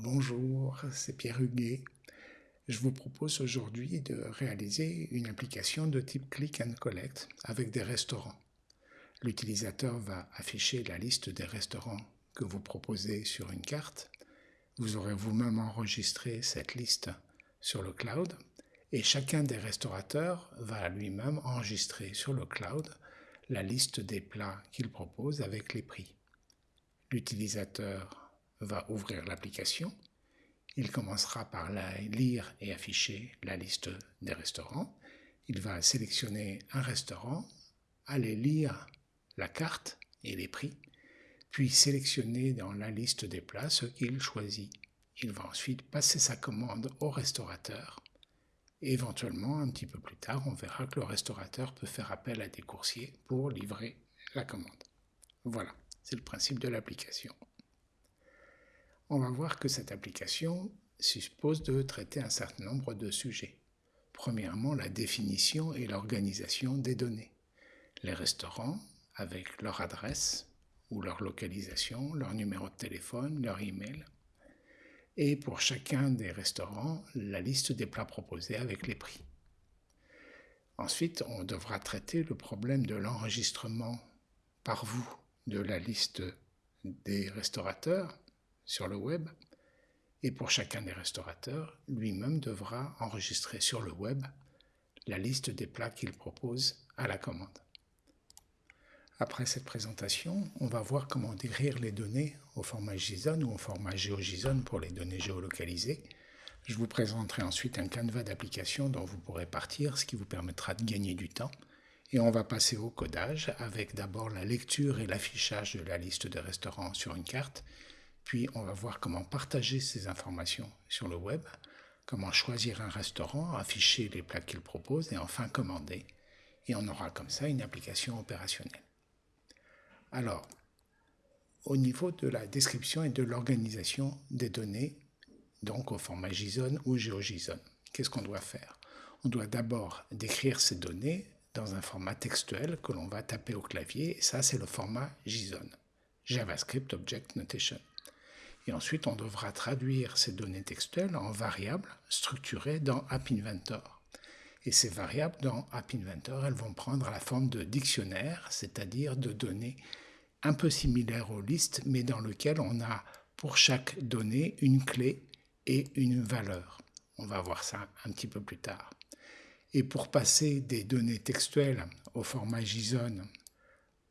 Bonjour, c'est Pierre Huguet. Je vous propose aujourd'hui de réaliser une application de type Click and Collect avec des restaurants. L'utilisateur va afficher la liste des restaurants que vous proposez sur une carte. Vous aurez vous-même enregistré cette liste sur le cloud et chacun des restaurateurs va lui-même enregistrer sur le cloud la liste des plats qu'il propose avec les prix. L'utilisateur va ouvrir l'application. Il commencera par lire et afficher la liste des restaurants. Il va sélectionner un restaurant, aller lire la carte et les prix, puis sélectionner dans la liste des plats ce qu'il choisit. Il va ensuite passer sa commande au restaurateur. éventuellement, un petit peu plus tard, on verra que le restaurateur peut faire appel à des coursiers pour livrer la commande. Voilà, c'est le principe de l'application on va voir que cette application suppose de traiter un certain nombre de sujets. Premièrement, la définition et l'organisation des données. Les restaurants, avec leur adresse ou leur localisation, leur numéro de téléphone, leur email. Et pour chacun des restaurants, la liste des plats proposés avec les prix. Ensuite, on devra traiter le problème de l'enregistrement par vous de la liste des restaurateurs sur le web, et pour chacun des restaurateurs, lui-même devra enregistrer sur le web la liste des plats qu'il propose à la commande. Après cette présentation, on va voir comment décrire les données au format JSON ou au format GeoJSON pour les données géolocalisées. Je vous présenterai ensuite un canevas d'application dont vous pourrez partir, ce qui vous permettra de gagner du temps. Et on va passer au codage avec d'abord la lecture et l'affichage de la liste de restaurants sur une carte, puis on va voir comment partager ces informations sur le web, comment choisir un restaurant, afficher les plats qu'il propose et enfin commander. Et on aura comme ça une application opérationnelle. Alors, au niveau de la description et de l'organisation des données, donc au format JSON ou GeoJSON, qu'est-ce qu'on doit faire? On doit d'abord décrire ces données dans un format textuel que l'on va taper au clavier, ça c'est le format JSON, JavaScript Object Notation. Et ensuite, on devra traduire ces données textuelles en variables structurées dans App Inventor. Et ces variables dans App Inventor, elles vont prendre la forme de dictionnaire, c'est-à-dire de données un peu similaires aux listes, mais dans lesquelles on a pour chaque donnée une clé et une valeur. On va voir ça un petit peu plus tard. Et pour passer des données textuelles au format JSON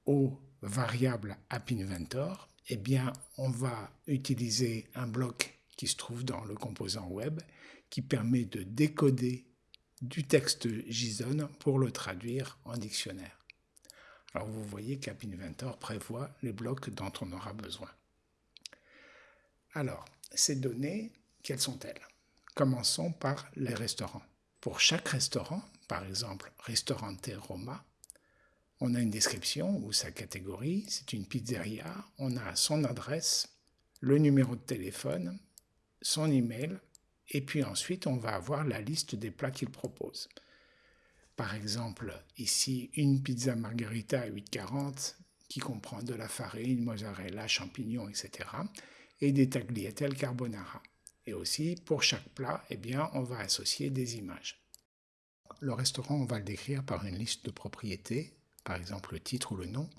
aux variables App Inventor, eh bien, on va utiliser un bloc qui se trouve dans le composant web qui permet de décoder du texte JSON pour le traduire en dictionnaire. Alors vous voyez qu'App Inventor prévoit les blocs dont on aura besoin. Alors, ces données, quelles sont-elles? Commençons par les restaurants. Pour chaque restaurant, par exemple Restaurante Roma, on a une description ou sa catégorie, c'est une pizzeria, on a son adresse, le numéro de téléphone, son email, et puis ensuite on va avoir la liste des plats qu'il propose. Par exemple, ici, une pizza margherita à 8,40 qui comprend de la farine, mozzarella, champignons, etc. et des tagliatelles carbonara. Et aussi, pour chaque plat, eh on va associer des images. Le restaurant, on va le décrire par une liste de propriétés par exemple le titre ou le nom,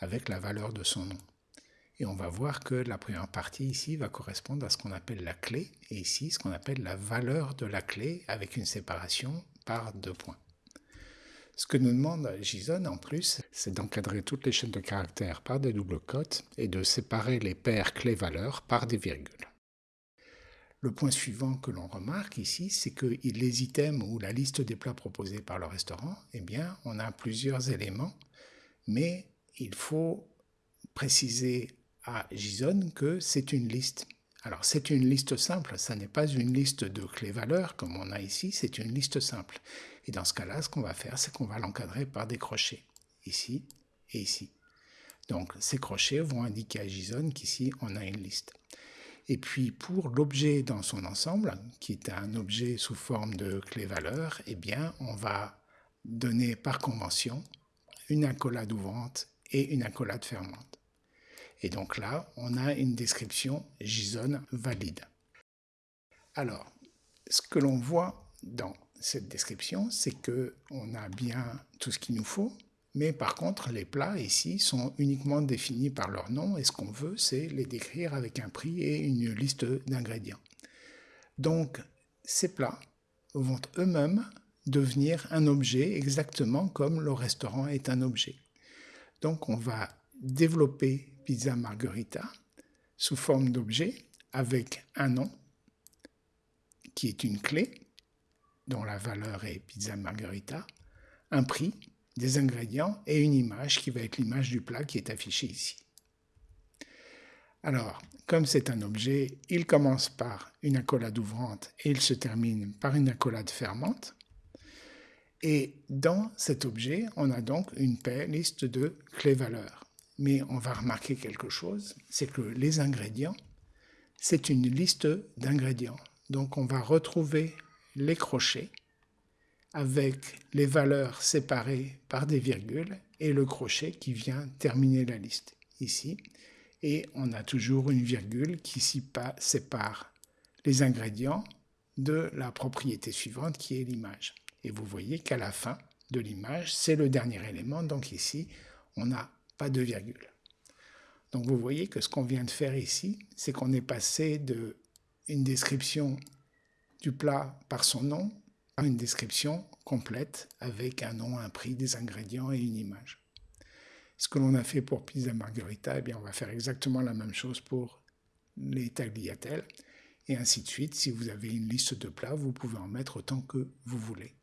avec la valeur de son nom. Et on va voir que la première partie ici va correspondre à ce qu'on appelle la clé, et ici ce qu'on appelle la valeur de la clé avec une séparation par deux points. Ce que nous demande JSON en plus, c'est d'encadrer toutes les chaînes de caractères par des doubles cotes et de séparer les paires clés-valeurs par des virgules. Le point suivant que l'on remarque ici, c'est que les items ou la liste des plats proposés par le restaurant, eh bien, on a plusieurs éléments, mais il faut préciser à JSON que c'est une liste. Alors, c'est une liste simple, ça n'est pas une liste de clés-valeurs comme on a ici, c'est une liste simple. Et dans ce cas-là, ce qu'on va faire, c'est qu'on va l'encadrer par des crochets, ici et ici. Donc, ces crochets vont indiquer à JSON qu'ici, on a une liste. Et puis pour l'objet dans son ensemble, qui est un objet sous forme de clé-valeur, eh bien on va donner par convention une accolade ouvrante et une accolade fermante. Et donc là, on a une description JSON valide. Alors, ce que l'on voit dans cette description, c'est qu'on a bien tout ce qu'il nous faut, mais par contre, les plats ici sont uniquement définis par leur nom et ce qu'on veut, c'est les décrire avec un prix et une liste d'ingrédients. Donc, ces plats vont eux-mêmes devenir un objet exactement comme le restaurant est un objet. Donc, on va développer Pizza Margherita sous forme d'objet avec un nom qui est une clé dont la valeur est Pizza Margherita, un prix, des ingrédients et une image qui va être l'image du plat qui est affichée ici. Alors, comme c'est un objet, il commence par une accolade ouvrante et il se termine par une accolade fermante. Et dans cet objet, on a donc une liste de clés-valeurs. Mais on va remarquer quelque chose, c'est que les ingrédients, c'est une liste d'ingrédients. Donc on va retrouver les crochets avec les valeurs séparées par des virgules et le crochet qui vient terminer la liste ici. Et on a toujours une virgule qui sépare les ingrédients de la propriété suivante qui est l'image. Et vous voyez qu'à la fin de l'image, c'est le dernier élément. Donc ici, on n'a pas de virgule. Donc vous voyez que ce qu'on vient de faire ici, c'est qu'on est passé de une description du plat par son nom une description complète avec un nom, un prix, des ingrédients et une image. Ce que l'on a fait pour pizza margherita, eh on va faire exactement la même chose pour les tagliatelles et ainsi de suite. Si vous avez une liste de plats, vous pouvez en mettre autant que vous voulez.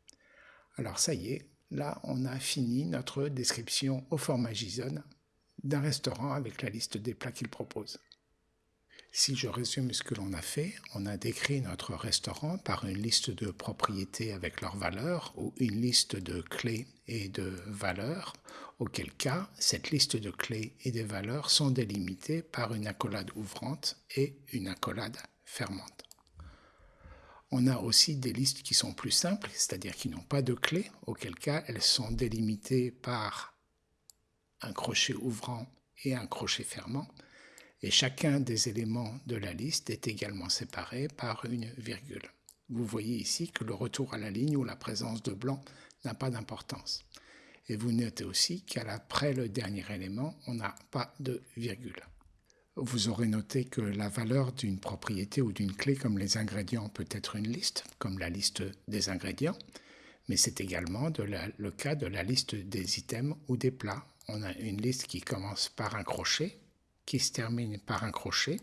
Alors ça y est, là on a fini notre description au format JSON d'un restaurant avec la liste des plats qu'il propose. Si je résume ce que l'on a fait, on a décrit notre restaurant par une liste de propriétés avec leurs valeurs ou une liste de clés et de valeurs, auquel cas cette liste de clés et de valeurs sont délimitées par une accolade ouvrante et une accolade fermante. On a aussi des listes qui sont plus simples, c'est-à-dire qui n'ont pas de clés, auquel cas elles sont délimitées par un crochet ouvrant et un crochet fermant et chacun des éléments de la liste est également séparé par une virgule. Vous voyez ici que le retour à la ligne ou la présence de blanc n'a pas d'importance. Et vous notez aussi qu'après le dernier élément, on n'a pas de virgule. Vous aurez noté que la valeur d'une propriété ou d'une clé comme les ingrédients peut être une liste, comme la liste des ingrédients, mais c'est également le cas de la liste des items ou des plats. On a une liste qui commence par un crochet, qui se termine par un crochet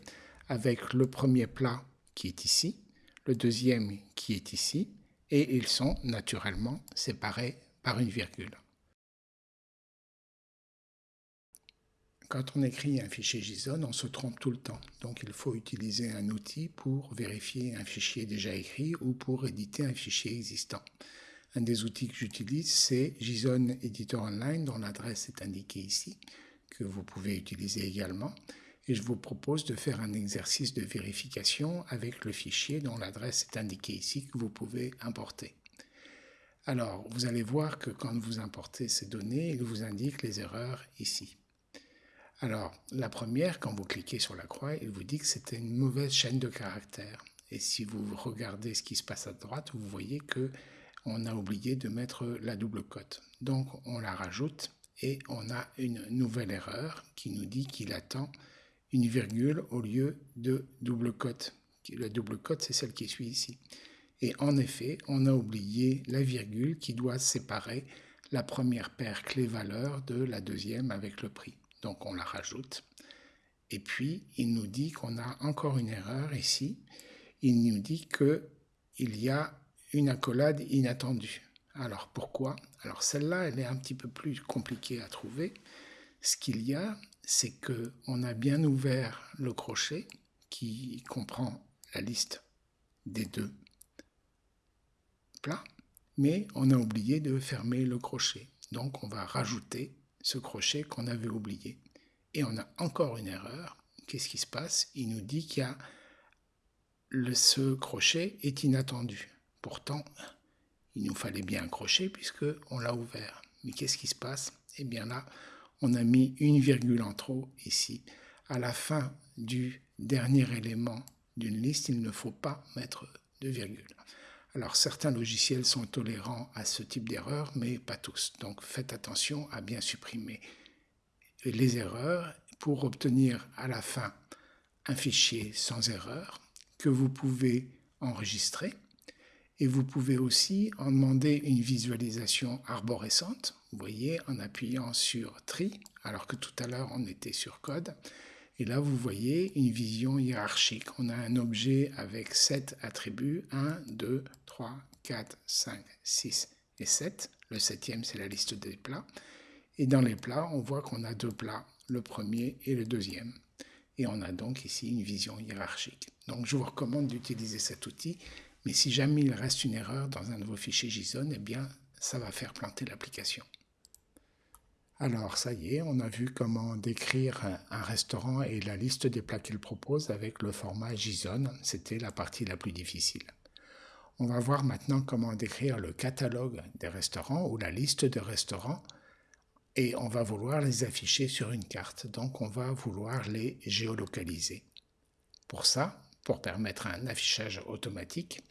avec le premier plat qui est ici, le deuxième qui est ici, et ils sont naturellement séparés par une virgule. Quand on écrit un fichier JSON, on se trompe tout le temps. Donc il faut utiliser un outil pour vérifier un fichier déjà écrit ou pour éditer un fichier existant. Un des outils que j'utilise, c'est JSON Editor Online, dont l'adresse est indiquée ici que vous pouvez utiliser également. Et je vous propose de faire un exercice de vérification avec le fichier dont l'adresse est indiquée ici que vous pouvez importer. Alors, vous allez voir que quand vous importez ces données, il vous indique les erreurs ici. Alors, la première, quand vous cliquez sur la croix, il vous dit que c'était une mauvaise chaîne de caractères. Et si vous regardez ce qui se passe à droite, vous voyez que on a oublié de mettre la double cote. Donc, on la rajoute et on a une nouvelle erreur qui nous dit qu'il attend une virgule au lieu de double cote. La double cote, c'est celle qui suit ici. Et en effet, on a oublié la virgule qui doit séparer la première paire clé-valeur de la deuxième avec le prix. Donc on la rajoute. Et puis, il nous dit qu'on a encore une erreur ici. Il nous dit qu'il y a une accolade inattendue. Alors pourquoi? Alors celle-là, elle est un petit peu plus compliquée à trouver. Ce qu'il y a, c'est que on a bien ouvert le crochet qui comprend la liste des deux plats, mais on a oublié de fermer le crochet. Donc on va rajouter ce crochet qu'on avait oublié. Et on a encore une erreur. Qu'est-ce qui se passe? Il nous dit qu'il y a le, ce crochet est inattendu. Pourtant, il nous fallait bien un crochet puisqu'on l'a ouvert. Mais qu'est-ce qui se passe? Eh bien là, on a mis une virgule en trop ici. À la fin du dernier élément d'une liste, il ne faut pas mettre de virgule. Alors certains logiciels sont tolérants à ce type d'erreur, mais pas tous. Donc faites attention à bien supprimer les erreurs pour obtenir à la fin un fichier sans erreur que vous pouvez enregistrer. Et vous pouvez aussi en demander une visualisation arborescente, vous voyez, en appuyant sur Tri, alors que tout à l'heure on était sur Code. Et là, vous voyez une vision hiérarchique. On a un objet avec 7 attributs, 1, 2, 3, 4, 5, 6 et 7. Le septième, c'est la liste des plats. Et dans les plats, on voit qu'on a deux plats, le premier et le deuxième. Et on a donc ici une vision hiérarchique. Donc je vous recommande d'utiliser cet outil, mais si jamais il reste une erreur dans un de vos fichiers JSON, eh bien ça va faire planter l'application. Alors ça y est, on a vu comment décrire un restaurant et la liste des plats qu'il propose avec le format JSON. C'était la partie la plus difficile. On va voir maintenant comment décrire le catalogue des restaurants ou la liste de restaurants et on va vouloir les afficher sur une carte. Donc on va vouloir les géolocaliser. Pour ça, pour permettre un affichage automatique,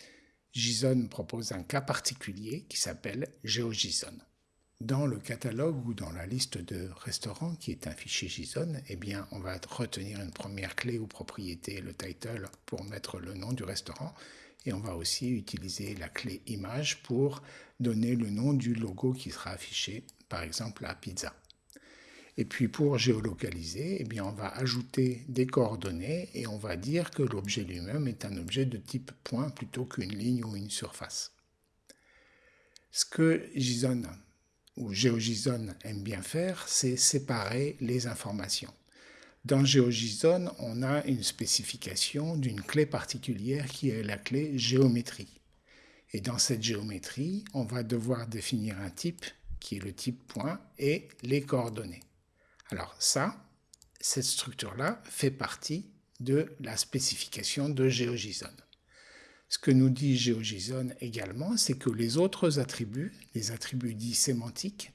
JSON propose un cas particulier qui s'appelle GeoJSON. Dans le catalogue ou dans la liste de restaurants qui est un fichier JSON, eh on va retenir une première clé ou propriété, le title, pour mettre le nom du restaurant. Et on va aussi utiliser la clé image pour donner le nom du logo qui sera affiché, par exemple la pizza. Et puis pour géolocaliser, eh bien, on va ajouter des coordonnées et on va dire que l'objet lui-même est un objet de type point plutôt qu'une ligne ou une surface. Ce que JSON ou GeoJSON aime bien faire, c'est séparer les informations. Dans GeoJSON, on a une spécification d'une clé particulière qui est la clé géométrie. Et dans cette géométrie, on va devoir définir un type qui est le type point et les coordonnées. Alors ça, cette structure-là fait partie de la spécification de GeoJSON. Ce que nous dit GeoJSON également, c'est que les autres attributs, les attributs dits sémantiques,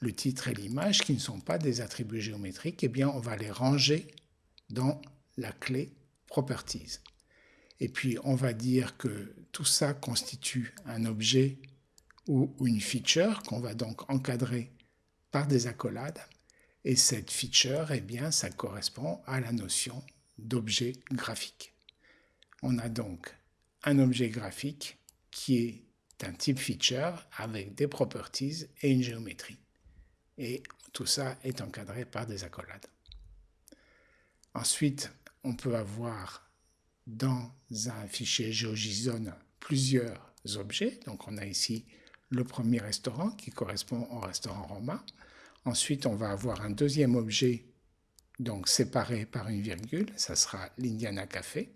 le titre et l'image, qui ne sont pas des attributs géométriques, eh bien, on va les ranger dans la clé Properties. Et puis, on va dire que tout ça constitue un objet ou une feature qu'on va donc encadrer par des accolades. Et cette feature, eh bien, ça correspond à la notion d'objet graphique. On a donc un objet graphique qui est un type feature avec des properties et une géométrie. Et tout ça est encadré par des accolades. Ensuite, on peut avoir dans un fichier GeoJSON plusieurs objets. Donc on a ici le premier restaurant qui correspond au restaurant Roma. Ensuite, on va avoir un deuxième objet donc séparé par une virgule, ça sera l'Indiana Café.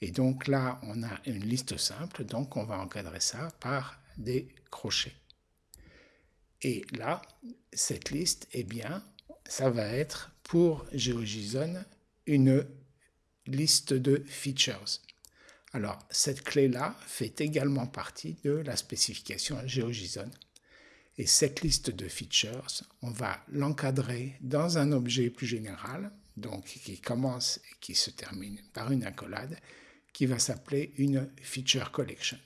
Et donc là, on a une liste simple, donc on va encadrer ça par des crochets. Et là, cette liste, eh bien, ça va être pour GeoJSON une liste de features. Alors, cette clé-là fait également partie de la spécification GeoJSON. Et cette liste de features, on va l'encadrer dans un objet plus général, donc qui commence et qui se termine par une accolade, qui va s'appeler une feature collection.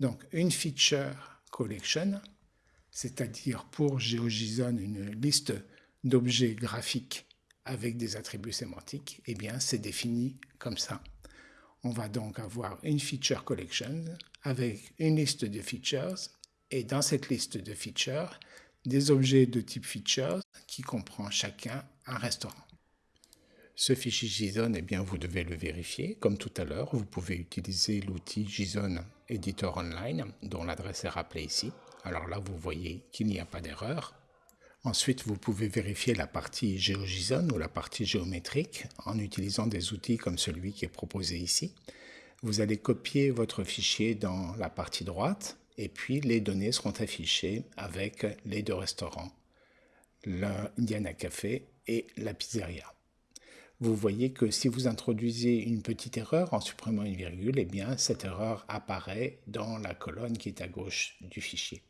Donc une feature collection, c'est-à-dire pour GeoJSON une liste d'objets graphiques avec des attributs sémantiques, eh bien c'est défini comme ça. On va donc avoir une feature collection avec une liste de features et dans cette liste de features, des objets de type features qui comprend chacun un restaurant. Ce fichier JSON, eh bien, vous devez le vérifier. Comme tout à l'heure, vous pouvez utiliser l'outil JSON Editor Online, dont l'adresse est rappelée ici. Alors là, vous voyez qu'il n'y a pas d'erreur. Ensuite, vous pouvez vérifier la partie GeoJSON ou la partie géométrique en utilisant des outils comme celui qui est proposé ici. Vous allez copier votre fichier dans la partie droite et puis les données seront affichées avec les deux restaurants, l'Indiana Café et la pizzeria vous voyez que si vous introduisez une petite erreur en supprimant une virgule, eh bien cette erreur apparaît dans la colonne qui est à gauche du fichier.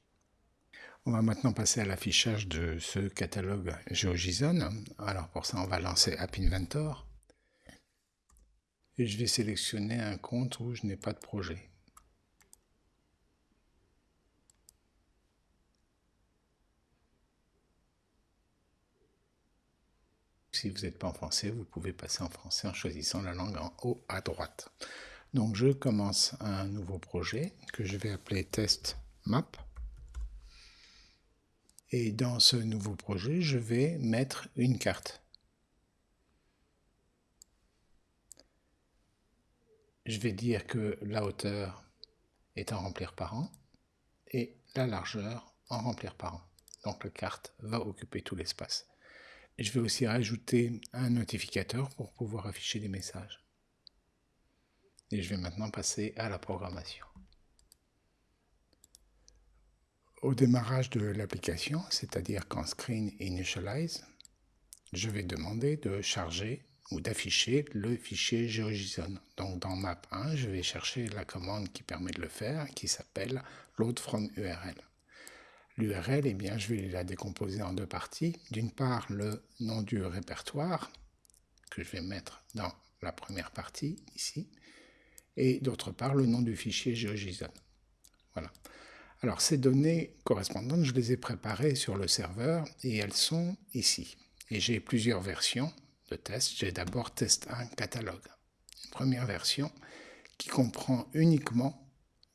On va maintenant passer à l'affichage de ce catalogue GeoJSON. Alors pour ça, on va lancer App Inventor. et je vais sélectionner un compte où je n'ai pas de projet. Si vous n'êtes pas en français, vous pouvez passer en français en choisissant la langue en haut à droite. Donc je commence un nouveau projet que je vais appeler test map. Et dans ce nouveau projet, je vais mettre une carte. Je vais dire que la hauteur est en remplir par an et la largeur en remplir par an. Donc la carte va occuper tout l'espace. Je vais aussi rajouter un notificateur pour pouvoir afficher des messages. Et je vais maintenant passer à la programmation. Au démarrage de l'application, c'est-à-dire quand Screen Initialize, je vais demander de charger ou d'afficher le fichier GeoJSON. Donc dans Map 1, je vais chercher la commande qui permet de le faire, qui s'appelle Load from URL. L'URL, eh bien, je vais la décomposer en deux parties. D'une part, le nom du répertoire, que je vais mettre dans la première partie, ici, et d'autre part, le nom du fichier GeoJSON. Voilà. Alors, ces données correspondantes, je les ai préparées sur le serveur, et elles sont ici. Et j'ai plusieurs versions de test. J'ai d'abord test 1 catalogue. Une première version qui comprend uniquement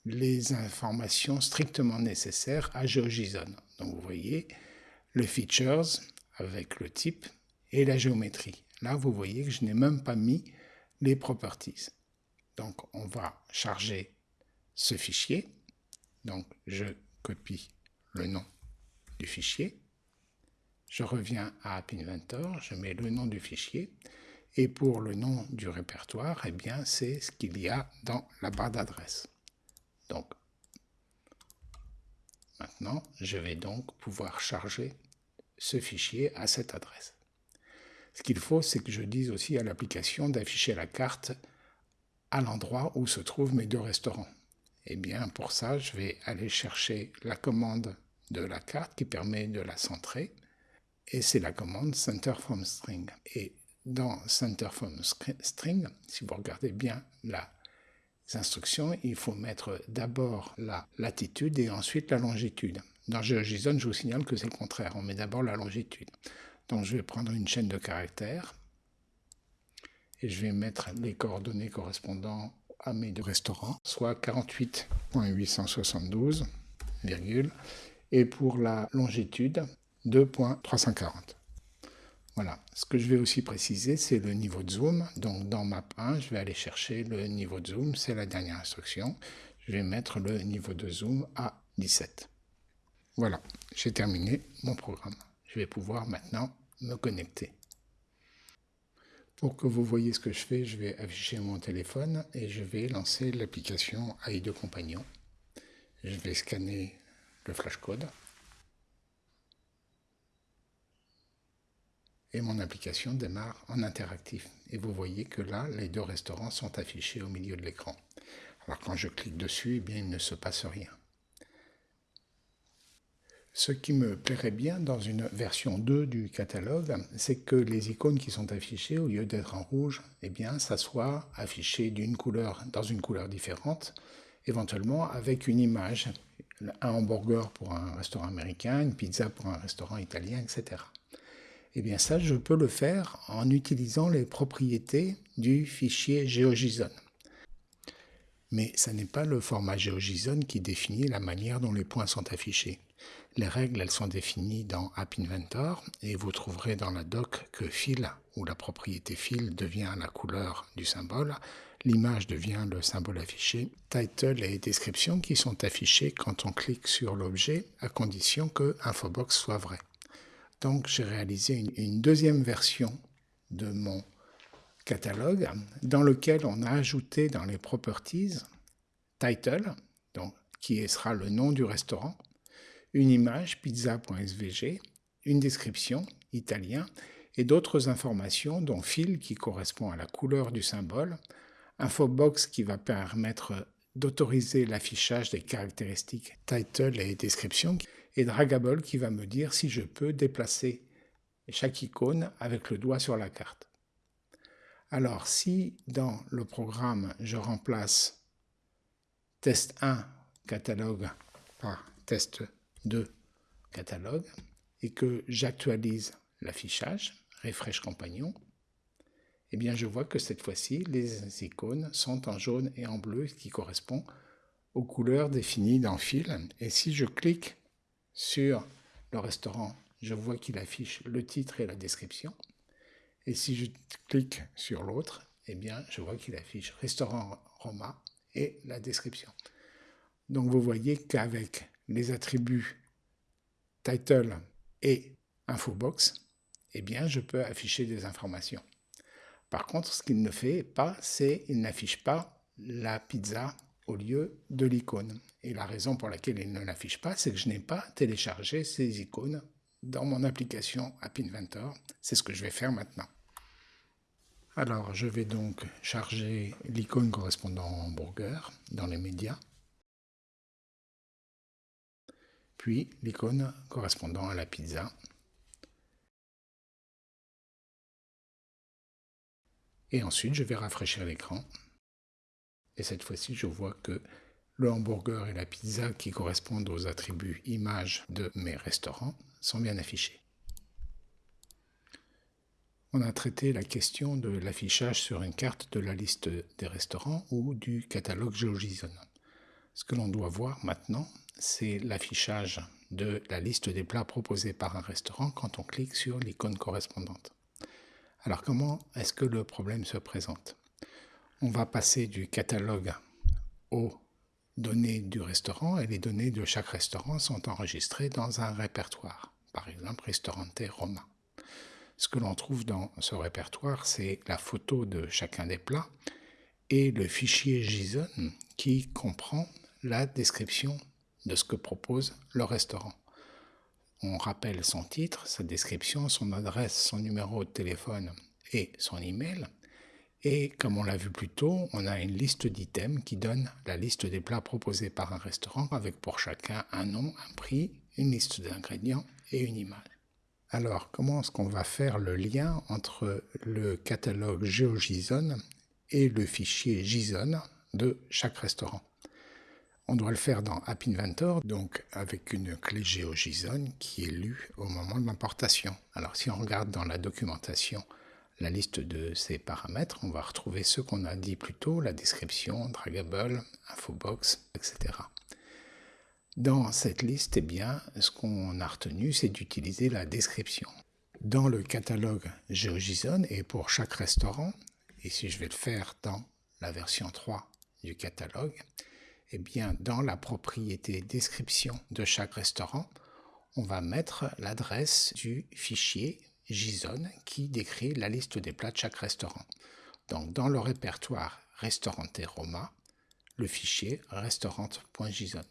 les informations strictement nécessaires à GeoJSON. Donc vous voyez le features avec le type et la géométrie. Là, vous voyez que je n'ai même pas mis les properties. Donc on va charger ce fichier. Donc je copie le nom du fichier. Je reviens à App Inventor, je mets le nom du fichier. Et pour le nom du répertoire, eh bien, c'est ce qu'il y a dans la barre d'adresse. Donc, maintenant, je vais donc pouvoir charger ce fichier à cette adresse. Ce qu'il faut, c'est que je dise aussi à l'application d'afficher la carte à l'endroit où se trouvent mes deux restaurants. Et eh bien, pour ça, je vais aller chercher la commande de la carte qui permet de la centrer. Et c'est la commande center from string. Et dans center from string, si vous regardez bien la instructions, il faut mettre d'abord la latitude et ensuite la longitude. Dans GeoJSON, je vous signale que c'est le contraire, on met d'abord la longitude. Donc je vais prendre une chaîne de caractères et je vais mettre les coordonnées correspondant à mes deux restaurants, soit 48.872, et pour la longitude, 2.340. Voilà. Ce que je vais aussi préciser, c'est le niveau de zoom. Donc dans map 1, je vais aller chercher le niveau de zoom, c'est la dernière instruction. Je vais mettre le niveau de zoom à 17. Voilà, j'ai terminé mon programme. Je vais pouvoir maintenant me connecter. Pour que vous voyez ce que je fais, je vais afficher mon téléphone et je vais lancer l'application AI2 Compagnon. Je vais scanner le flashcode. Et mon application démarre en interactif. Et vous voyez que là, les deux restaurants sont affichés au milieu de l'écran. Alors quand je clique dessus, eh bien, il ne se passe rien. Ce qui me plairait bien dans une version 2 du catalogue, c'est que les icônes qui sont affichées, au lieu d'être en rouge, eh bien, ça soit affiché d'une couleur, dans une couleur différente, éventuellement avec une image, un hamburger pour un restaurant américain, une pizza pour un restaurant italien, etc. Eh bien ça, je peux le faire en utilisant les propriétés du fichier GeoJSON. Mais ce n'est pas le format GeoJSON qui définit la manière dont les points sont affichés. Les règles, elles sont définies dans App Inventor et vous trouverez dans la doc que fil, où la propriété fil devient la couleur du symbole, l'image devient le symbole affiché, title et description qui sont affichés quand on clique sur l'objet à condition que infobox soit vrai. Donc j'ai réalisé une, deuxième version de mon catalogue dans lequel on a ajouté dans les properties title, donc, qui sera le nom du restaurant, une image pizza.svg, une description italien et d'autres informations dont fil qui correspond à la couleur du symbole, infobox qui va permettre d'autoriser l'affichage des caractéristiques title et description et Dragable qui va me dire si je peux déplacer chaque icône avec le doigt sur la carte. Alors si dans le programme je remplace test 1 catalogue par test 2 catalogue et que j'actualise l'affichage, refresh compagnon, eh bien je vois que cette fois-ci les icônes sont en jaune et en bleu qui correspond aux couleurs définies dans fil. Et si je clique sur le restaurant, je vois qu'il affiche le titre et la description. Et si je clique sur l'autre, eh bien je vois qu'il affiche restaurant Roma et la description. Donc vous voyez qu'avec les attributs title et infobox, eh bien je peux afficher des informations. Par contre, ce qu'il ne fait pas, c'est qu'il n'affiche pas la pizza au lieu de l'icône. Et la raison pour laquelle il ne l'affiche pas, c'est que je n'ai pas téléchargé ces icônes dans mon application App Inventor. C'est ce que je vais faire maintenant. Alors, je vais donc charger l'icône correspondant au hamburger dans les médias, puis l'icône correspondant à la pizza, et ensuite je vais rafraîchir l'écran, et cette fois-ci je vois que le hamburger et la pizza qui correspondent aux attributs images de mes restaurants sont bien affichés on a traité la question de l'affichage sur une carte de la liste des restaurants ou du catalogue GeoJSON. Ce que l'on doit voir maintenant, c'est l'affichage de la liste des plats proposés par un restaurant quand on clique sur l'icône correspondante. Alors comment est-ce que le problème se présente? On va passer du catalogue aux données du restaurant et les données de chaque restaurant sont enregistrées dans un répertoire, par exemple Restaurante Roma. Ce que l'on trouve dans ce répertoire, c'est la photo de chacun des plats et le fichier JSON qui comprend la description de ce que propose le restaurant. On rappelle son titre, sa description, son adresse, son numéro de téléphone et son email. Et comme on l'a vu plus tôt, on a une liste d'items qui donne la liste des plats proposés par un restaurant avec pour chacun un nom, un prix, une liste d'ingrédients et une image. Alors, comment est-ce qu'on va faire le lien entre le catalogue GeoJSON et le fichier JSON de chaque restaurant? On doit le faire dans App Inventor, donc avec une clé GeoJSON qui est lue au moment de l'importation. Alors, si on regarde dans la documentation liste de ces paramètres, on va retrouver ceux qu'on a dit plus tôt, la description, draggable, infobox, etc. Dans cette liste, eh bien, ce qu'on a retenu, c'est d'utiliser la description. Dans le catalogue GeoJSON et pour chaque restaurant, ici je vais le faire dans la version 3 du catalogue, eh bien, dans la propriété description de chaque restaurant, on va mettre l'adresse du fichier JSON qui décrit la liste des plats de chaque restaurant. Donc, dans le répertoire Restaurante Roma, le fichier restaurant.json.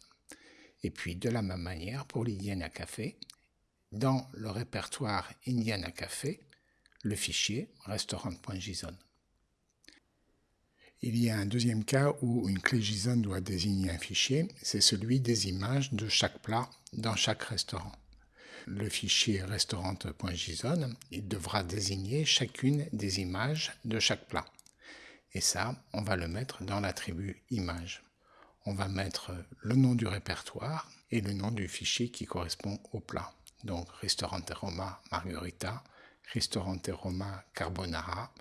Et puis de la même manière pour l'Indiana Café, dans le répertoire Indiana Café, le fichier restaurant.json. Il y a un deuxième cas où une clé JSON doit désigner un fichier, c'est celui des images de chaque plat dans chaque restaurant. Le fichier restaurant.json, il devra désigner chacune des images de chaque plat. Et ça, on va le mettre dans l'attribut image on va mettre le nom du répertoire et le nom du fichier qui correspond au plat. Donc Ristorante Roma Margherita, Ristorante Roma Carbonara,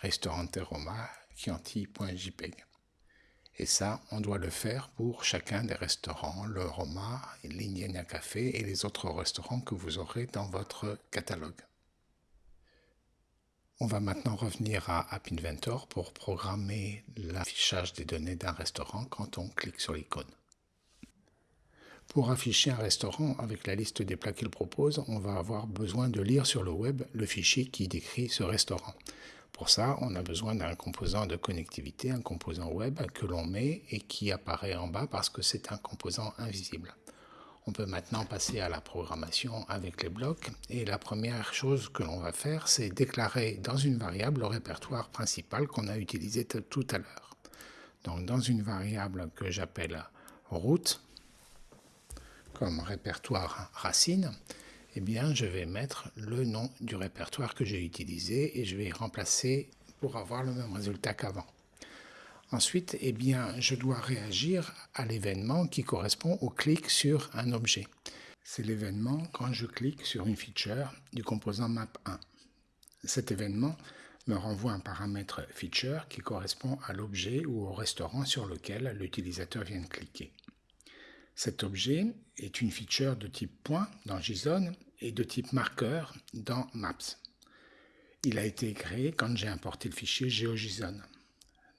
Ristorante Roma Chianti.jpg. Et ça, on doit le faire pour chacun des restaurants, le Roma, l'Indiana Café et les autres restaurants que vous aurez dans votre catalogue. On va maintenant revenir à App Inventor pour programmer l'affichage des données d'un restaurant quand on clique sur l'icône. Pour afficher un restaurant avec la liste des plats qu'il propose, on va avoir besoin de lire sur le web le fichier qui décrit ce restaurant. Pour ça, on a besoin d'un composant de connectivité, un composant web que l'on met et qui apparaît en bas parce que c'est un composant invisible. On peut maintenant passer à la programmation avec les blocs et la première chose que l'on va faire c'est déclarer dans une variable le répertoire principal qu'on a utilisé tout à l'heure. Donc dans une variable que j'appelle route comme répertoire racine, eh bien je vais mettre le nom du répertoire que j'ai utilisé et je vais remplacer pour avoir le même résultat qu'avant. Ensuite, eh bien, je dois réagir à l'événement qui correspond au clic sur un objet. C'est l'événement quand je clique sur une feature du composant map1. Cet événement me renvoie un paramètre feature qui correspond à l'objet ou au restaurant sur lequel l'utilisateur vient de cliquer. Cet objet est une feature de type point dans JSON et de type marqueur dans Maps. Il a été créé quand j'ai importé le fichier GeoJSON.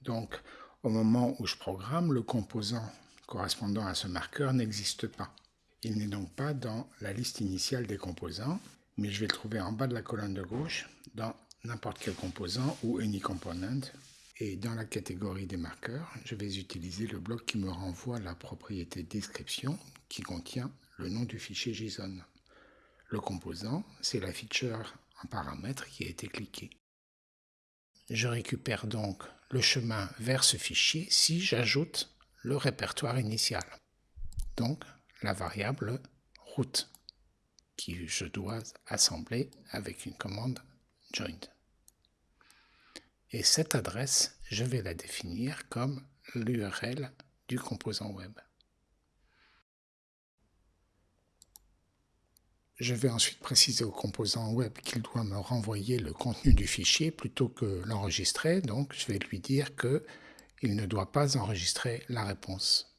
Donc, au moment où je programme, le composant correspondant à ce marqueur n'existe pas. Il n'est donc pas dans la liste initiale des composants, mais je vais le trouver en bas de la colonne de gauche dans n'importe quel composant ou any component. Et dans la catégorie des marqueurs, je vais utiliser le bloc qui me renvoie la propriété description qui contient le nom du fichier JSON. Le composant, c'est la feature en paramètre qui a été cliquée. Je récupère donc le chemin vers ce fichier si j'ajoute le répertoire initial, donc la variable route, qui je dois assembler avec une commande join. Et cette adresse, je vais la définir comme l'URL du composant web. Je vais ensuite préciser au composant web qu'il doit me renvoyer le contenu du fichier plutôt que l'enregistrer. Donc, je vais lui dire qu'il ne doit pas enregistrer la réponse.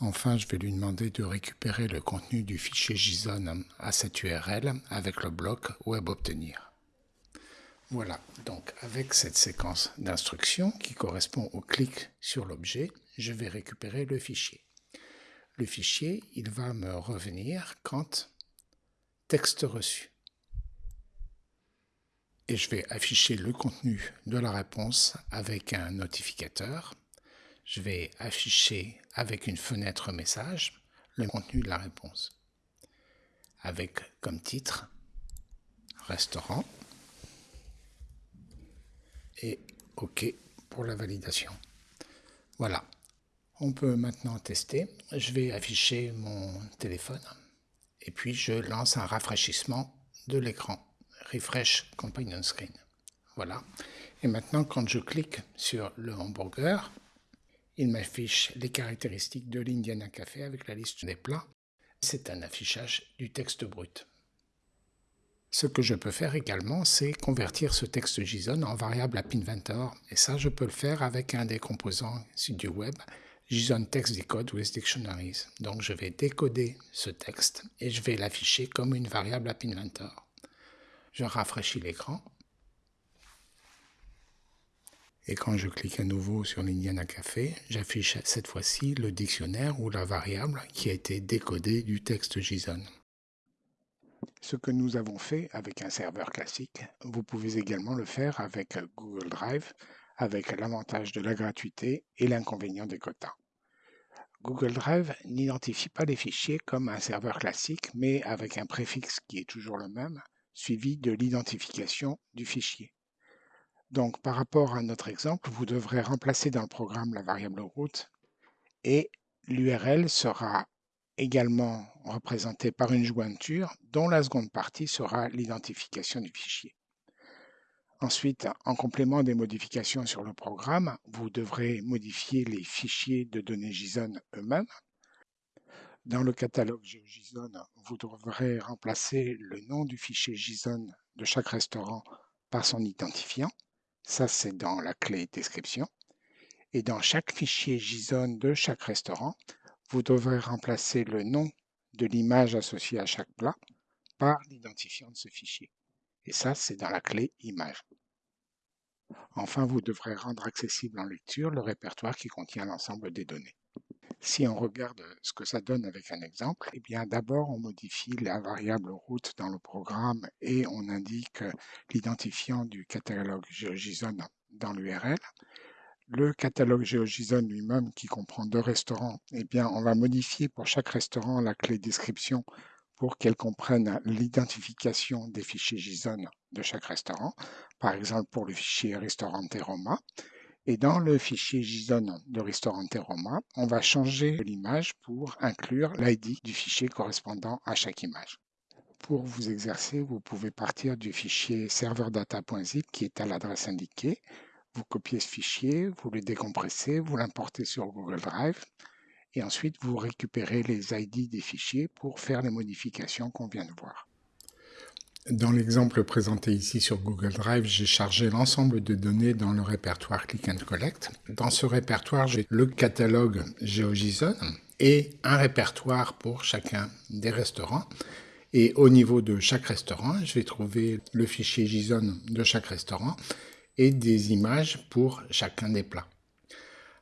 Enfin, je vais lui demander de récupérer le contenu du fichier JSON à cette URL avec le bloc web obtenir. Voilà, donc avec cette séquence d'instructions qui correspond au clic sur l'objet, je vais récupérer le fichier. Le fichier, il va me revenir quand texte reçu. Et je vais afficher le contenu de la réponse avec un notificateur. Je vais afficher avec une fenêtre message le contenu de la réponse. Avec comme titre restaurant et OK pour la validation. Voilà. On peut maintenant tester. Je vais afficher mon téléphone et puis je lance un rafraîchissement de l'écran. Refresh Companion Screen. Voilà. Et maintenant, quand je clique sur le hamburger, il m'affiche les caractéristiques de l'Indiana Café avec la liste des plats. C'est un affichage du texte brut. Ce que je peux faire également, c'est convertir ce texte JSON en variable App Inventor. Et ça, je peux le faire avec un des composants du web, JSON Text Decode with Dictionaries. Donc, je vais décoder ce texte et je vais l'afficher comme une variable App Inventor. Je rafraîchis l'écran. Et quand je clique à nouveau sur l'Indiana Café, j'affiche cette fois-ci le dictionnaire ou la variable qui a été décodée du texte JSON. Ce que nous avons fait avec un serveur classique, vous pouvez également le faire avec Google Drive, avec l'avantage de la gratuité et l'inconvénient des quotas. Google Drive n'identifie pas les fichiers comme un serveur classique, mais avec un préfixe qui est toujours le même, suivi de l'identification du fichier. Donc, par rapport à notre exemple, vous devrez remplacer dans le programme la variable route et l'URL sera également représenté par une jointure dont la seconde partie sera l'identification du fichier. Ensuite, en complément des modifications sur le programme, vous devrez modifier les fichiers de données JSON eux-mêmes. Dans le catalogue GeoJSON, vous devrez remplacer le nom du fichier JSON de chaque restaurant par son identifiant. Ça, c'est dans la clé description. Et dans chaque fichier JSON de chaque restaurant, vous devrez remplacer le nom de l'image associée à chaque plat par l'identifiant de ce fichier. Et ça, c'est dans la clé image. Enfin, vous devrez rendre accessible en lecture le répertoire qui contient l'ensemble des données. Si on regarde ce que ça donne avec un exemple, eh bien d'abord on modifie la variable route dans le programme et on indique l'identifiant du catalogue GeoJSON dans l'URL le catalogue GeoJSON lui-même, qui comprend deux restaurants, eh bien, on va modifier pour chaque restaurant la clé description pour qu'elle comprenne l'identification des fichiers JSON de chaque restaurant, par exemple pour le fichier Restaurante Roma. Et dans le fichier JSON de Restaurante Roma, on va changer l'image pour inclure l'ID du fichier correspondant à chaque image. Pour vous exercer, vous pouvez partir du fichier serverdata.zip qui est à l'adresse indiquée. Vous copiez ce fichier, vous le décompressez, vous l'importez sur Google Drive et ensuite vous récupérez les ID des fichiers pour faire les modifications qu'on vient de voir. Dans l'exemple présenté ici sur Google Drive, j'ai chargé l'ensemble de données dans le répertoire Click and Collect. Dans ce répertoire, j'ai le catalogue GeoJSON et un répertoire pour chacun des restaurants. Et au niveau de chaque restaurant, je vais trouver le fichier JSON de chaque restaurant et des images pour chacun des plats.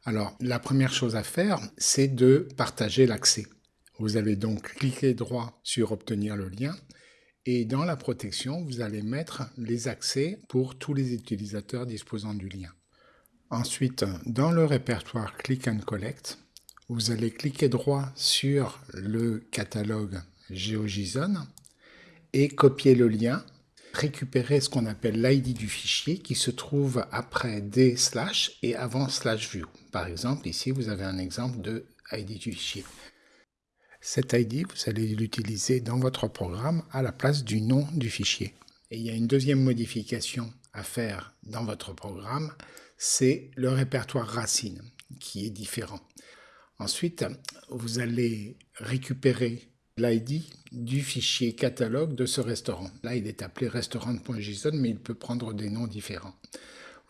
Alors, la première chose à faire, c'est de partager l'accès. Vous allez donc cliquer droit sur Obtenir le lien et dans la protection, vous allez mettre les accès pour tous les utilisateurs disposant du lien. Ensuite, dans le répertoire Click and Collect, vous allez cliquer droit sur le catalogue GeoJSON et copier le lien, récupérer ce qu'on appelle l'ID du fichier qui se trouve après des slash et avant slash view. Par exemple, ici, vous avez un exemple de ID du fichier. Cet ID, vous allez l'utiliser dans votre programme à la place du nom du fichier. Et il y a une deuxième modification à faire dans votre programme, c'est le répertoire racine qui est différent. Ensuite, vous allez récupérer l'ID du fichier catalogue de ce restaurant. Là, il est appelé restaurant.json, mais il peut prendre des noms différents.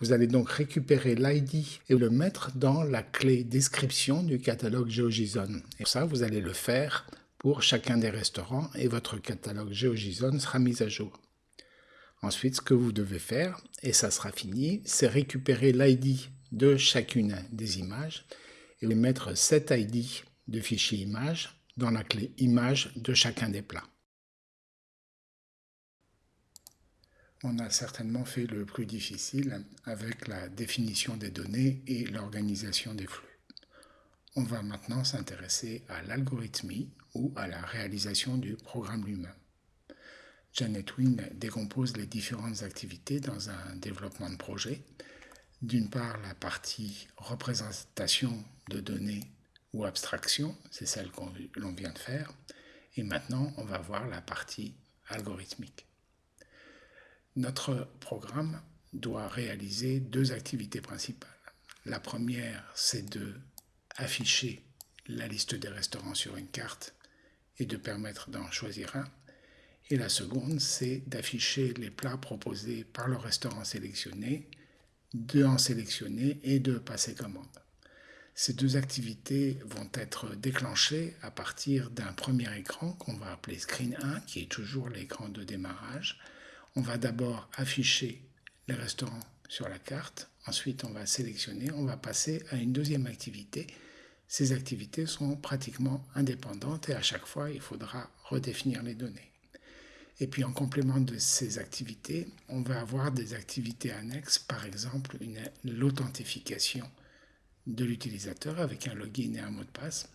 Vous allez donc récupérer l'ID et le mettre dans la clé description du catalogue GeoJSON. Et ça, vous allez le faire pour chacun des restaurants et votre catalogue GeoJSON sera mis à jour. Ensuite, ce que vous devez faire, et ça sera fini, c'est récupérer l'ID de chacune des images et mettre cet ID de fichier image dans la clé image de chacun des plats. on a certainement fait le plus difficile avec la définition des données et l'organisation des flux. On va maintenant s'intéresser à l'algorithmie ou à la réalisation du programme lui-même. Janet Wing décompose les différentes activités dans un développement de projet. D'une part, la partie représentation de données ou abstraction, c'est celle que l'on vient de faire. Et maintenant, on va voir la partie algorithmique. Notre programme doit réaliser deux activités principales. La première, c'est de afficher la liste des restaurants sur une carte et de permettre d'en choisir un. Et la seconde, c'est d'afficher les plats proposés par le restaurant sélectionné, de en sélectionner et de passer commande. Ces deux activités vont être déclenchées à partir d'un premier écran qu'on va appeler Screen 1, qui est toujours l'écran de démarrage, on va d'abord afficher les restaurants sur la carte, ensuite on va sélectionner, on va passer à une deuxième activité. Ces activités sont pratiquement indépendantes et à chaque fois il faudra redéfinir les données. Et puis en complément de ces activités, on va avoir des activités annexes, par exemple l'authentification de l'utilisateur avec un login et un mot de passe,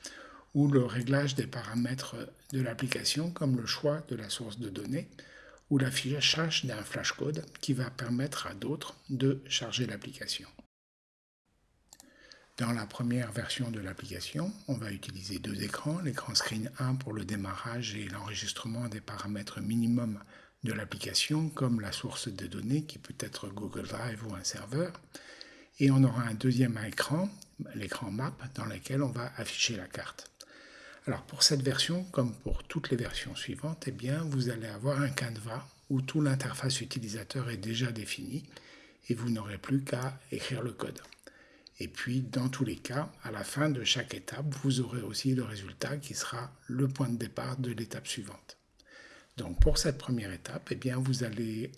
ou le réglage des paramètres de l'application comme le choix de la source de données, ou l'affichage d'un flashcode qui va permettre à d'autres de charger l'application. Dans la première version de l'application, on va utiliser deux écrans, l'écran Screen 1 pour le démarrage et l'enregistrement des paramètres minimums de l'application, comme la source de données qui peut être Google Drive ou un serveur. Et on aura un deuxième écran, l'écran Map, dans lequel on va afficher la carte. Alors pour cette version, comme pour toutes les versions suivantes, eh bien, vous allez avoir un canevas où tout l'interface utilisateur est déjà défini et vous n'aurez plus qu'à écrire le code. Et puis, dans tous les cas, à la fin de chaque étape, vous aurez aussi le résultat qui sera le point de départ de l'étape suivante. Donc, pour cette première étape, eh bien, vous allez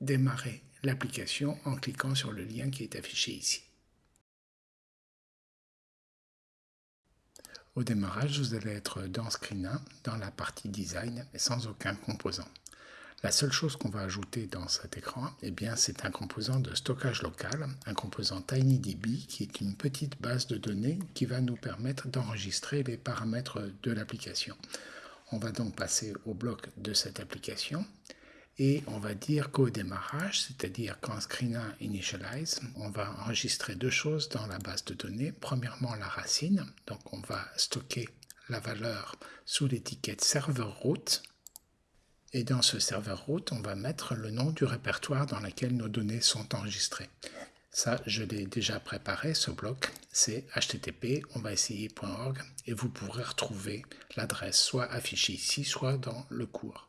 démarrer l'application en cliquant sur le lien qui est affiché ici. Au démarrage, vous allez être dans Screen 1, dans la partie Design, sans aucun composant. La seule chose qu'on va ajouter dans cet écran, eh bien, c'est un composant de stockage local, un composant TinyDB, qui est une petite base de données qui va nous permettre d'enregistrer les paramètres de l'application. On va donc passer au bloc de cette application et on va dire qu'au démarrage, c'est-à-dire quand Screen1 initialize, on va enregistrer deux choses dans la base de données. Premièrement, la racine, donc on va stocker la valeur sous l'étiquette serveur route. Et dans ce serveur route, on va mettre le nom du répertoire dans lequel nos données sont enregistrées. Ça, je l'ai déjà préparé, ce bloc, c'est http on va essayer.org et vous pourrez retrouver l'adresse soit affichée ici, soit dans le cours.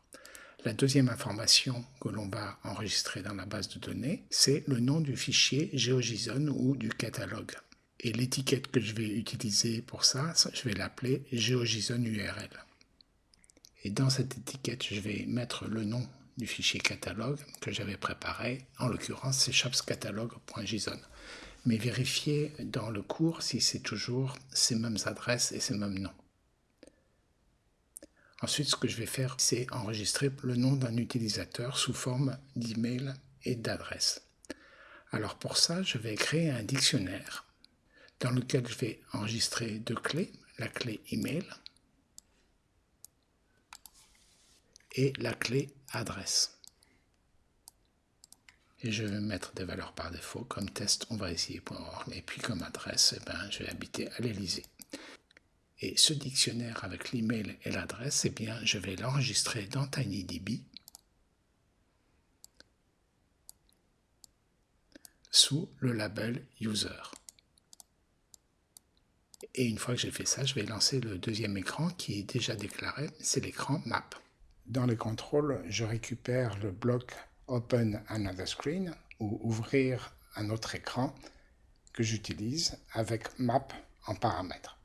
La deuxième information que l'on va enregistrer dans la base de données, c'est le nom du fichier GeoJSON ou du catalogue. Et l'étiquette que je vais utiliser pour ça, je vais l'appeler GeoJSON URL. Et dans cette étiquette, je vais mettre le nom du fichier catalogue que j'avais préparé, en l'occurrence c'est shopscatalogue.json. Mais vérifiez dans le cours si c'est toujours ces mêmes adresses et ces mêmes noms. Ensuite, ce que je vais faire, c'est enregistrer le nom d'un utilisateur sous forme d'email et d'adresse. Alors pour ça, je vais créer un dictionnaire dans lequel je vais enregistrer deux clés, la clé email et la clé adresse. Et je vais mettre des valeurs par défaut comme test, on va essayer.org. Et puis comme adresse, eh ben, je vais habiter à l'Elysée. Et ce dictionnaire avec l'email et l'adresse, eh bien, je vais l'enregistrer dans TinyDB sous le label user. Et une fois que j'ai fait ça, je vais lancer le deuxième écran qui est déjà déclaré, c'est l'écran map. Dans les contrôles, je récupère le bloc Open Another Screen ou Ouvrir un autre écran que j'utilise avec Map en paramètre.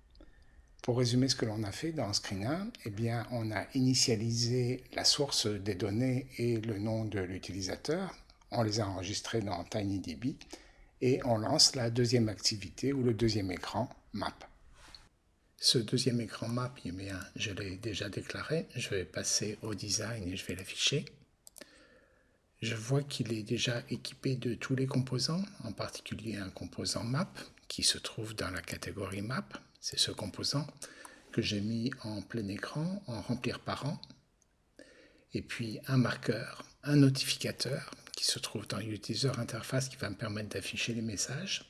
Pour résumer ce que l'on a fait dans Screen 1, eh on a initialisé la source des données et le nom de l'utilisateur. On les a enregistrés dans TinyDB et on lance la deuxième activité ou le deuxième écran Map. Ce deuxième écran map, eh je l'ai déjà déclaré. Je vais passer au design et je vais l'afficher. Je vois qu'il est déjà équipé de tous les composants, en particulier un composant map qui se trouve dans la catégorie map. C'est ce composant que j'ai mis en plein écran, en remplir par an. Et puis un marqueur, un notificateur qui se trouve dans User Interface qui va me permettre d'afficher les messages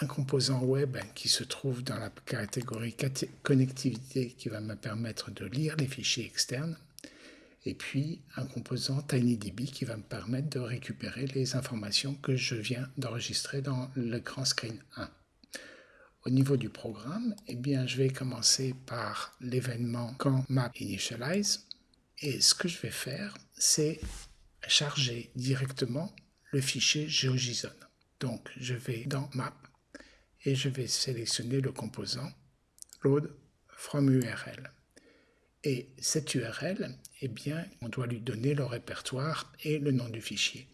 un composant web qui se trouve dans la catégorie connectivité qui va me permettre de lire les fichiers externes et puis un composant TinyDB qui va me permettre de récupérer les informations que je viens d'enregistrer dans l'écran screen 1. Au niveau du programme, eh bien, je vais commencer par l'événement quand map initialize et ce que je vais faire, c'est charger directement le fichier GeoJSON. Donc, je vais dans map et je vais sélectionner le composant load from URL. Et cette URL, eh bien, on doit lui donner le répertoire et le nom du fichier.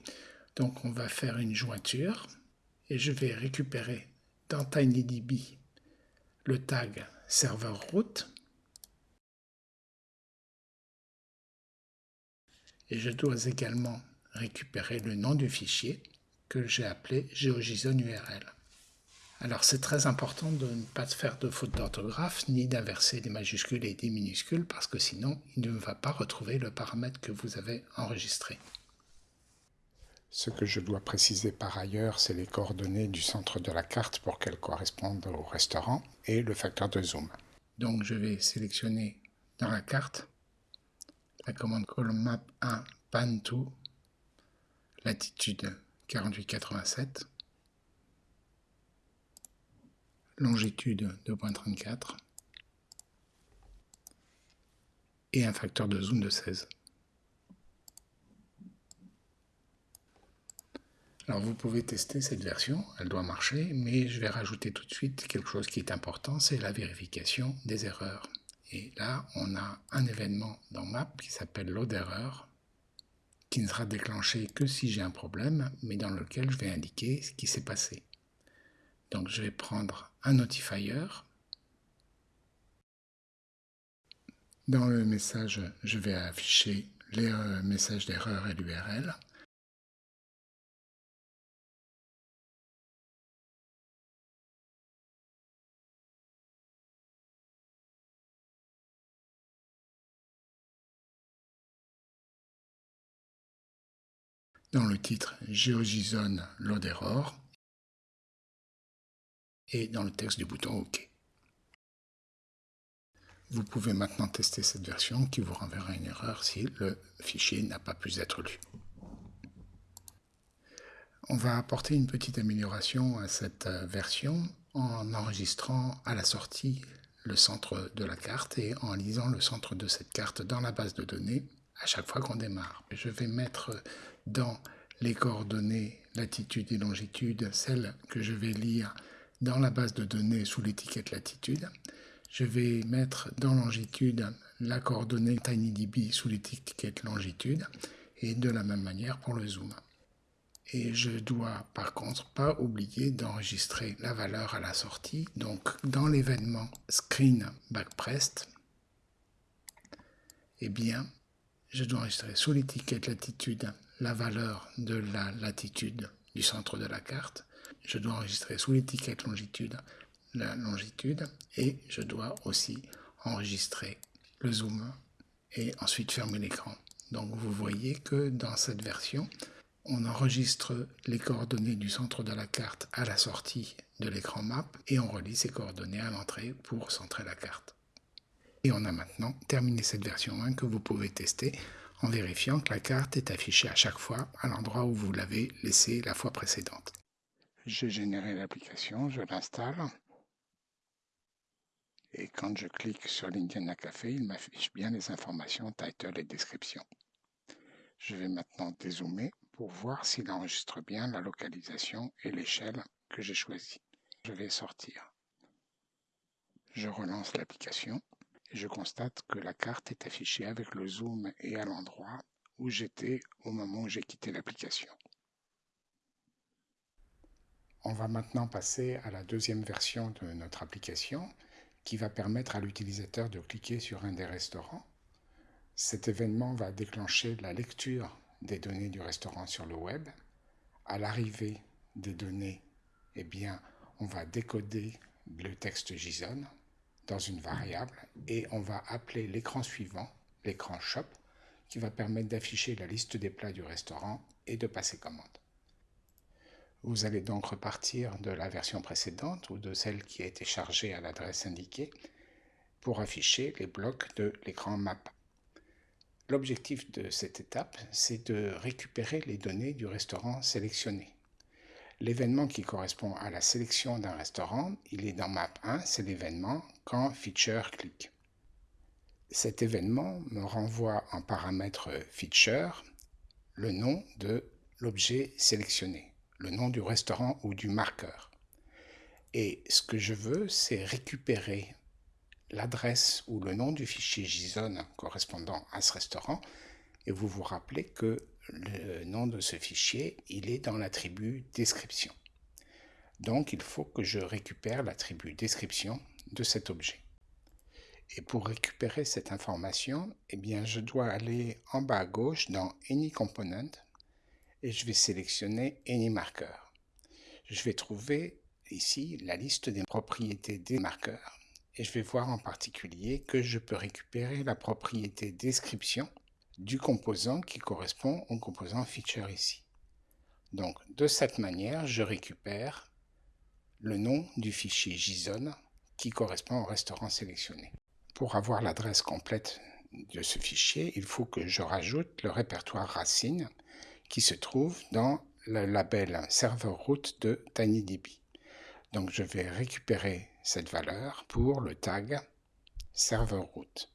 Donc on va faire une jointure et je vais récupérer dans TinyDB le tag serveur route et je dois également récupérer le nom du fichier que j'ai appelé GeoJSON URL. Alors c'est très important de ne pas faire de faute d'orthographe ni d'inverser des majuscules et des minuscules parce que sinon il ne va pas retrouver le paramètre que vous avez enregistré. Ce que je dois préciser par ailleurs, c'est les coordonnées du centre de la carte pour qu'elles correspondent au restaurant et le facteur de zoom. Donc je vais sélectionner dans la carte la commande column map 1 pan to latitude 4887 longitude 2.34 et un facteur de zoom de 16. Alors vous pouvez tester cette version, elle doit marcher, mais je vais rajouter tout de suite quelque chose qui est important, c'est la vérification des erreurs. Et là, on a un événement dans Map qui s'appelle load error, qui ne sera déclenché que si j'ai un problème, mais dans lequel je vais indiquer ce qui s'est passé. Donc je vais prendre un notifier. Dans le message, je vais afficher les euh, messages d'erreur et l'URL. Dans le titre GeoJSON Load Error, et dans le texte du bouton OK. Vous pouvez maintenant tester cette version qui vous renverra une erreur si le fichier n'a pas pu être lu. On va apporter une petite amélioration à cette euh, version en enregistrant à la sortie le centre de la carte et en lisant le centre de cette carte dans la base de données à chaque fois qu'on démarre. Je vais mettre dans les coordonnées latitude et longitude celles que je vais lire dans la base de données sous l'étiquette latitude. Je vais mettre dans longitude la coordonnée TinyDB sous l'étiquette longitude et de la même manière pour le zoom. Et je dois par contre pas oublier d'enregistrer la valeur à la sortie. Donc dans l'événement screen backpressed, eh bien, je dois enregistrer sous l'étiquette latitude la valeur de la latitude du centre de la carte. Je dois enregistrer sous l'étiquette longitude la longitude et je dois aussi enregistrer le zoom et ensuite fermer l'écran. Donc vous voyez que dans cette version, on enregistre les coordonnées du centre de la carte à la sortie de l'écran map et on relie ces coordonnées à l'entrée pour centrer la carte. Et on a maintenant terminé cette version 1 que vous pouvez tester en vérifiant que la carte est affichée à chaque fois à l'endroit où vous l'avez laissée la fois précédente. J'ai généré l'application, je l'installe. Et quand je clique sur l'Indiana Café, il m'affiche bien les informations title et description. Je vais maintenant dézoomer pour voir s'il enregistre bien la localisation et l'échelle que j'ai choisie. Je vais sortir. Je relance l'application je constate que la carte est affichée avec le zoom et à l'endroit où j'étais au moment où j'ai quitté l'application. On va maintenant passer à la deuxième version de notre application qui va permettre à l'utilisateur de cliquer sur un des restaurants. Cet événement va déclencher la lecture des données du restaurant sur le web. À l'arrivée des données, eh bien, on va décoder le texte JSON dans une variable et on va appeler l'écran suivant, l'écran shop, qui va permettre d'afficher la liste des plats du restaurant et de passer commande. Vous allez donc repartir de la version précédente ou de celle qui a été chargée à l'adresse indiquée pour afficher les blocs de l'écran map. L'objectif de cette étape, c'est de récupérer les données du restaurant sélectionné. L'événement qui correspond à la sélection d'un restaurant, il est dans map 1, c'est l'événement quand feature clique. Cet événement me renvoie en paramètre feature le nom de l'objet sélectionné, le nom du restaurant ou du marqueur. Et ce que je veux, c'est récupérer l'adresse ou le nom du fichier JSON correspondant à ce restaurant et vous vous rappelez que le nom de ce fichier, il est dans l'attribut description. Donc il faut que je récupère l'attribut description de cet objet. Et pour récupérer cette information, eh je dois aller en bas à gauche dans Any Component et je vais sélectionner Any Marker. Je vais trouver ici la liste des propriétés des marqueurs et je vais voir en particulier que je peux récupérer la propriété description du composant qui correspond au composant feature ici. Donc de cette manière, je récupère le nom du fichier JSON qui correspond au restaurant sélectionné. Pour avoir l'adresse complète de ce fichier, il faut que je rajoute le répertoire racine qui se trouve dans le label serveur route de TinyDB. Donc je vais récupérer cette valeur pour le tag serveur route.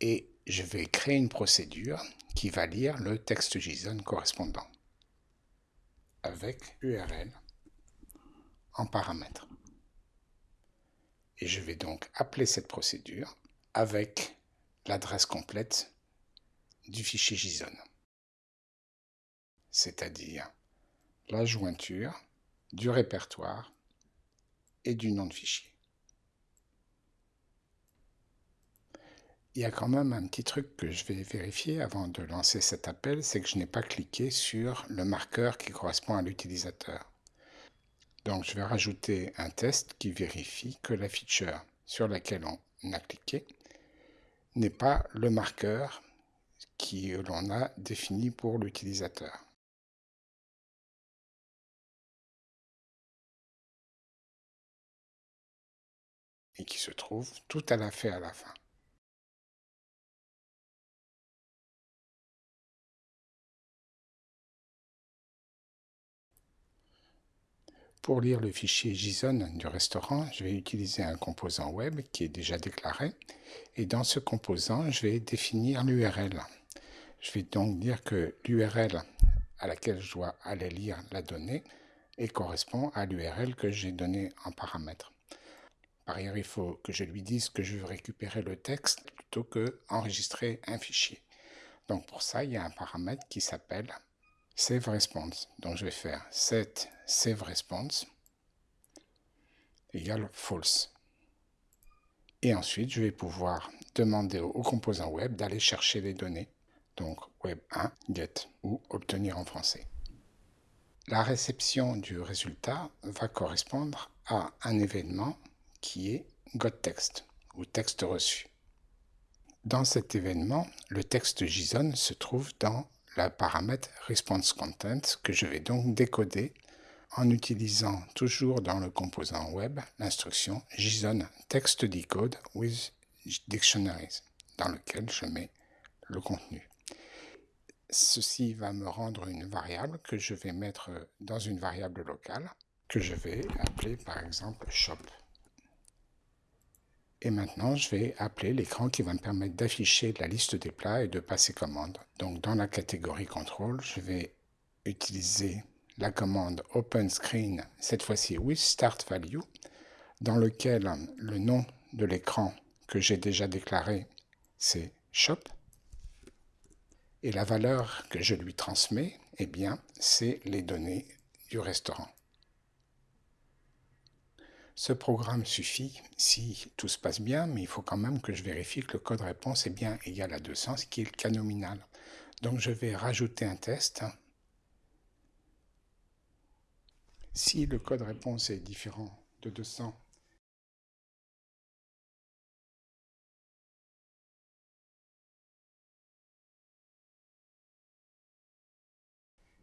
Et je vais créer une procédure qui va lire le texte JSON correspondant avec URL en paramètre. Et je vais donc appeler cette procédure avec l'adresse complète du fichier JSON, c'est-à-dire la jointure du répertoire et du nom de fichier. Il y a quand même un petit truc que je vais vérifier avant de lancer cet appel, c'est que je n'ai pas cliqué sur le marqueur qui correspond à l'utilisateur. Donc je vais rajouter un test qui vérifie que la feature sur laquelle on a cliqué n'est pas le marqueur qui l'on a défini pour l'utilisateur. et qui se trouve tout à la à la fin. Pour lire le fichier JSON du restaurant, je vais utiliser un composant web qui est déjà déclaré. Et dans ce composant, je vais définir l'URL. Je vais donc dire que l'URL à laquelle je dois aller lire la donnée et correspond à l'URL que j'ai donné en paramètre. Par ailleurs, il faut que je lui dise que je veux récupérer le texte plutôt que enregistrer un fichier. Donc pour ça, il y a un paramètre qui s'appelle save response. Donc je vais faire set save response égale false. Et ensuite, je vais pouvoir demander au composant web d'aller chercher les données. Donc web 1 get ou obtenir en français. La réception du résultat va correspondre à un événement qui est getText ou texte reçu. Dans cet événement, le texte JSON se trouve dans la paramètre response content que je vais donc décoder en utilisant toujours dans le composant web l'instruction JSON text decode with dictionaries dans lequel je mets le contenu. Ceci va me rendre une variable que je vais mettre dans une variable locale que je vais appeler par exemple shop. Et maintenant, je vais appeler l'écran qui va me permettre d'afficher la liste des plats et de passer commande. Donc, dans la catégorie contrôle, je vais utiliser la commande open screen, cette fois-ci with start value, dans lequel le nom de l'écran que j'ai déjà déclaré, c'est shop. Et la valeur que je lui transmets, eh bien, c'est les données du restaurant. Ce programme suffit si tout se passe bien, mais il faut quand même que je vérifie que le code réponse est bien égal à 200, ce qui est le cas nominal. Donc je vais rajouter un test. Si le code réponse est différent de 200,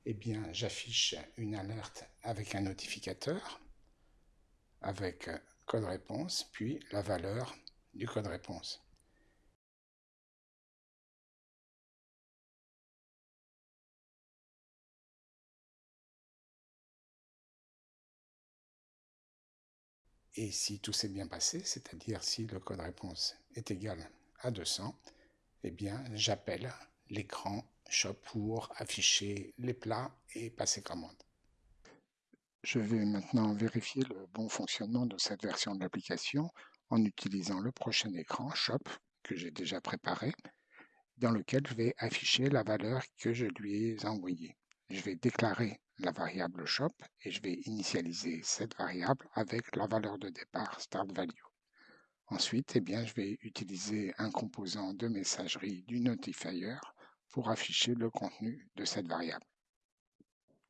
eh bien, j'affiche une alerte avec un notificateur avec euh, code réponse, puis la valeur du code réponse. Et si tout s'est bien passé, c'est-à-dire si le code réponse est égal à 200, eh bien j'appelle l'écran shop pour afficher les plats et passer commande. Je vais maintenant vérifier le bon fonctionnement de cette version de l'application en utilisant le prochain écran Shop que j'ai déjà préparé, dans lequel je vais afficher la valeur que je lui ai envoyée. Je vais déclarer la variable shop et je vais initialiser cette variable avec la valeur de départ start value. Ensuite, eh je vais utiliser un composant de messagerie du notifier pour afficher le contenu de cette variable.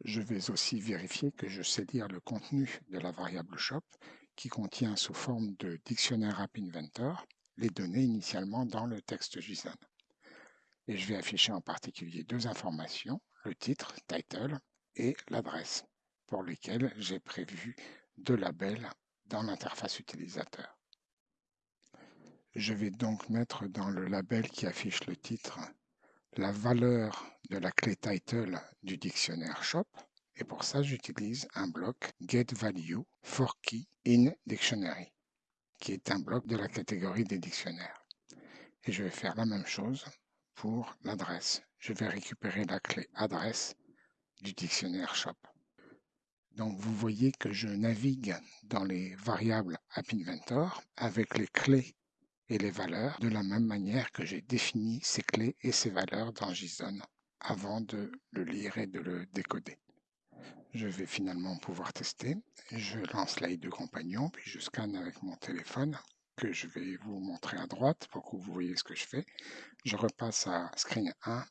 Je vais aussi vérifier que je sais lire le contenu de la variable shop qui contient sous forme de dictionnaire App Inventor les données initialement dans le texte JSON. Et je vais afficher en particulier deux informations, le titre, title, et l'adresse, pour lesquelles j'ai prévu deux labels dans l'interface utilisateur. Je vais donc mettre dans le label qui affiche le titre la valeur de la clé title du dictionnaire shop et pour ça j'utilise un bloc getValue for key in dictionary qui est un bloc de la catégorie des dictionnaires. Et je vais faire la même chose pour l'adresse. Je vais récupérer la clé adresse du dictionnaire shop. Donc vous voyez que je navigue dans les variables AppInventor avec les clés et les valeurs de la même manière que j'ai défini ces clés et ces valeurs dans JSON avant de le lire et de le décoder. Je vais finalement pouvoir tester. Je lance l'AI de compagnon, puis je scanne avec mon téléphone que je vais vous montrer à droite pour que vous voyez ce que je fais. Je repasse à screen 1.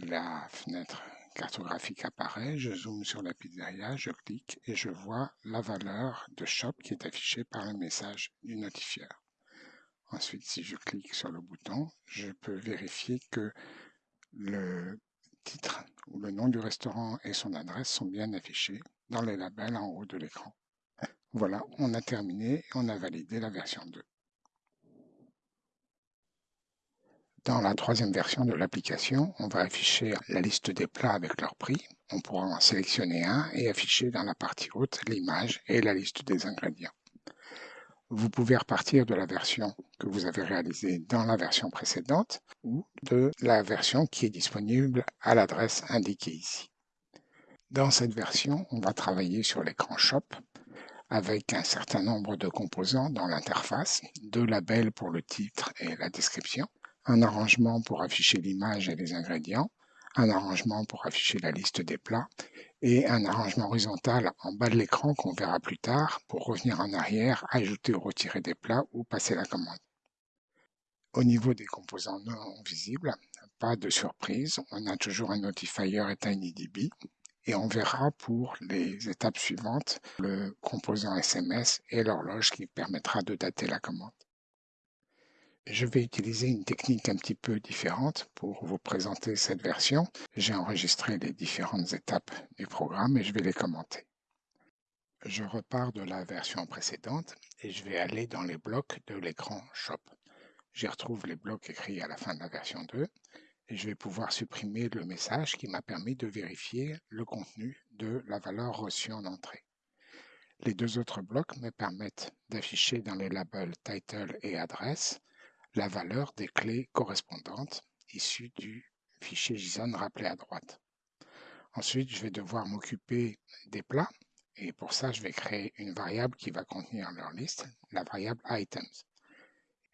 La fenêtre cartographique apparaît, je zoome sur la pizzeria, je clique et je vois la valeur de shop qui est affichée par le message du notifieur. Ensuite, si je clique sur le bouton, je peux vérifier que le titre ou le nom du restaurant et son adresse sont bien affichés dans les labels en haut de l'écran. Voilà, on a terminé et on a validé la version 2. Dans la troisième version de l'application, on va afficher la liste des plats avec leur prix. On pourra en sélectionner un et afficher dans la partie haute l'image et la liste des ingrédients. Vous pouvez repartir de la version que vous avez réalisée dans la version précédente ou de la version qui est disponible à l'adresse indiquée ici. Dans cette version, on va travailler sur l'écran Shop avec un certain nombre de composants dans l'interface, deux labels pour le titre et la description, un arrangement pour afficher l'image et les ingrédients, un arrangement pour afficher la liste des plats et un arrangement horizontal en bas de l'écran qu'on verra plus tard pour revenir en arrière, ajouter ou retirer des plats ou passer la commande. Au niveau des composants non visibles, pas de surprise, on a toujours un notifier et TinyDB et on verra pour les étapes suivantes le composant SMS et l'horloge qui permettra de dater la commande. Je vais utiliser une technique un petit peu différente pour vous présenter cette version. J'ai enregistré les différentes étapes du programme et je vais les commenter. Je repars de la version précédente et je vais aller dans les blocs de l'écran Shop. J'y retrouve les blocs écrits à la fin de la version 2 et je vais pouvoir supprimer le message qui m'a permis de vérifier le contenu de la valeur reçue en entrée. Les deux autres blocs me permettent d'afficher dans les labels title et adresse la valeur des clés correspondantes issues du fichier JSON rappelé à droite. Ensuite, je vais devoir m'occuper des plats et pour ça, je vais créer une variable qui va contenir leur liste, la variable items.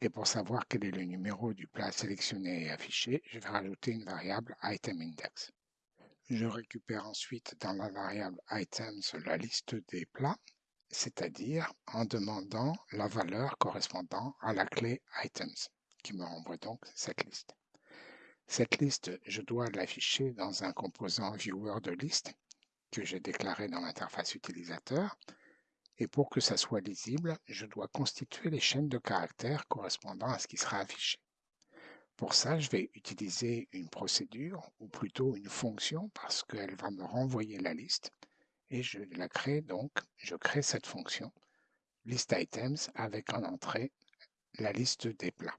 Et pour savoir quel est le numéro du plat sélectionné et affiché, je vais rajouter une variable itemIndex. Je récupère ensuite dans la variable items la liste des plats c'est-à-dire en demandant la valeur correspondant à la clé items, qui me renvoie donc cette liste. Cette liste, je dois l'afficher dans un composant viewer de liste que j'ai déclaré dans l'interface utilisateur. Et pour que ça soit lisible, je dois constituer les chaînes de caractères correspondant à ce qui sera affiché. Pour ça, je vais utiliser une procédure, ou plutôt une fonction, parce qu'elle va me renvoyer la liste et je la crée donc, je crée cette fonction listItems avec en entrée la liste des plats.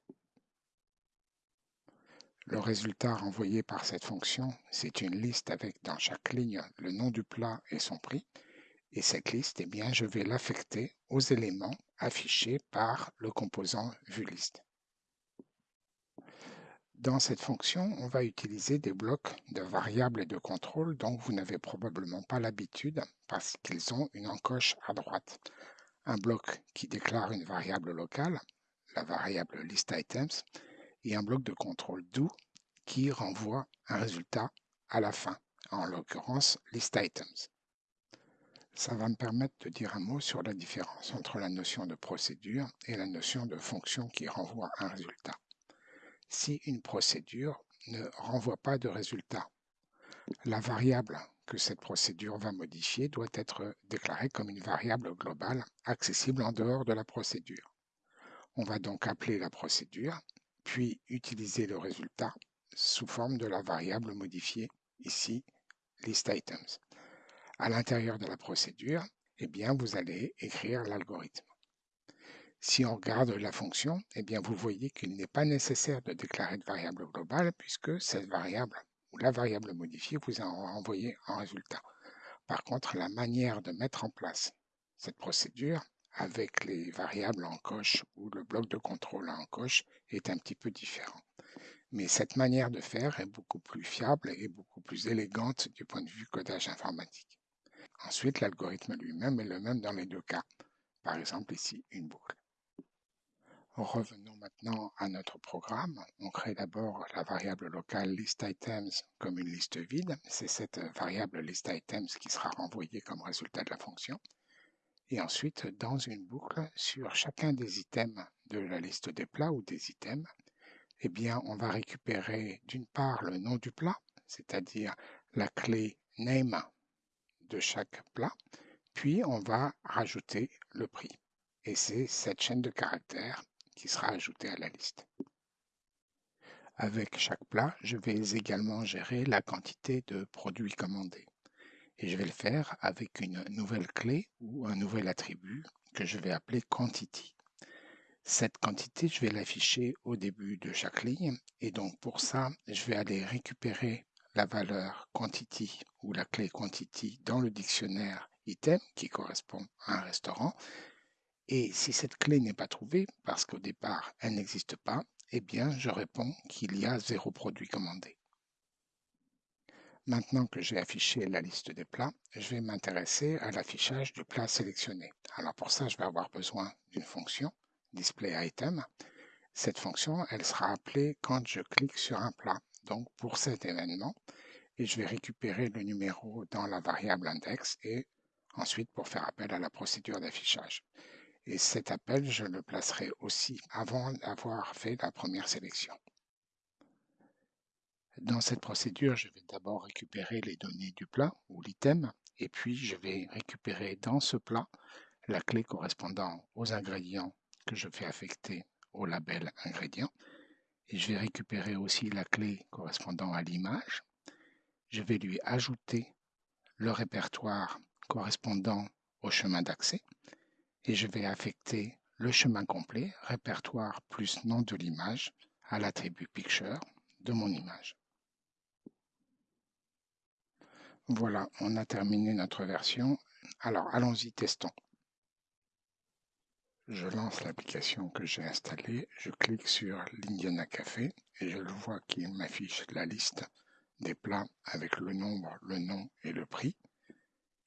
Le résultat renvoyé par cette fonction, c'est une liste avec dans chaque ligne le nom du plat et son prix. Et cette liste, eh bien, je vais l'affecter aux éléments affichés par le composant VueList. Dans cette fonction, on va utiliser des blocs de variables et de contrôle dont vous n'avez probablement pas l'habitude parce qu'ils ont une encoche à droite. Un bloc qui déclare une variable locale, la variable listItems, et un bloc de contrôle do qui renvoie un résultat à la fin, en l'occurrence listItems. Ça va me permettre de dire un mot sur la différence entre la notion de procédure et la notion de fonction qui renvoie un résultat si une procédure ne renvoie pas de résultat. La variable que cette procédure va modifier doit être déclarée comme une variable globale accessible en dehors de la procédure. On va donc appeler la procédure, puis utiliser le résultat sous forme de la variable modifiée, ici listItems. À l'intérieur de la procédure, eh bien, vous allez écrire l'algorithme. Si on regarde la fonction, eh bien vous voyez qu'il n'est pas nécessaire de déclarer de variable globale puisque cette variable ou la variable modifiée vous a envoyé un résultat. Par contre, la manière de mettre en place cette procédure avec les variables en coche ou le bloc de contrôle en coche est un petit peu différent. Mais cette manière de faire est beaucoup plus fiable et beaucoup plus élégante du point de vue codage informatique. Ensuite, l'algorithme lui-même est le même dans les deux cas. Par exemple ici, une boucle. Revenons maintenant à notre programme. On crée d'abord la variable locale listItems comme une liste vide. C'est cette variable listItems qui sera renvoyée comme résultat de la fonction. Et ensuite, dans une boucle, sur chacun des items de la liste des plats ou des items, eh bien, on va récupérer d'une part le nom du plat, c'est-à-dire la clé name de chaque plat, puis on va rajouter le prix. Et c'est cette chaîne de caractères sera ajouté à la liste. Avec chaque plat, je vais également gérer la quantité de produits commandés. Et je vais le faire avec une nouvelle clé ou un nouvel attribut que je vais appeler quantity. Cette quantité, je vais l'afficher au début de chaque ligne. Et donc pour ça, je vais aller récupérer la valeur quantity ou la clé quantity dans le dictionnaire item qui correspond à un restaurant. Et si cette clé n'est pas trouvée, parce qu'au départ elle n'existe pas, eh bien je réponds qu'il y a zéro produit commandé. Maintenant que j'ai affiché la liste des plats, je vais m'intéresser à l'affichage du plat sélectionné. Alors pour ça, je vais avoir besoin d'une fonction item. Cette fonction, elle sera appelée quand je clique sur un plat, donc pour cet événement, et je vais récupérer le numéro dans la variable index et ensuite pour faire appel à la procédure d'affichage. Et cet appel, je le placerai aussi avant d'avoir fait la première sélection. Dans cette procédure, je vais d'abord récupérer les données du plat ou l'item, et puis je vais récupérer dans ce plat la clé correspondant aux ingrédients que je fais affecter au label ingrédient. Et je vais récupérer aussi la clé correspondant à l'image. Je vais lui ajouter le répertoire correspondant au chemin d'accès et je vais affecter le chemin complet, répertoire plus nom de l'image, à l'attribut picture de mon image. Voilà, on a terminé notre version. Alors, allons-y, testons. Je lance l'application que j'ai installée, je clique sur l'Indiana Café et je vois qu'il m'affiche la liste des plats avec le nombre, le nom et le prix.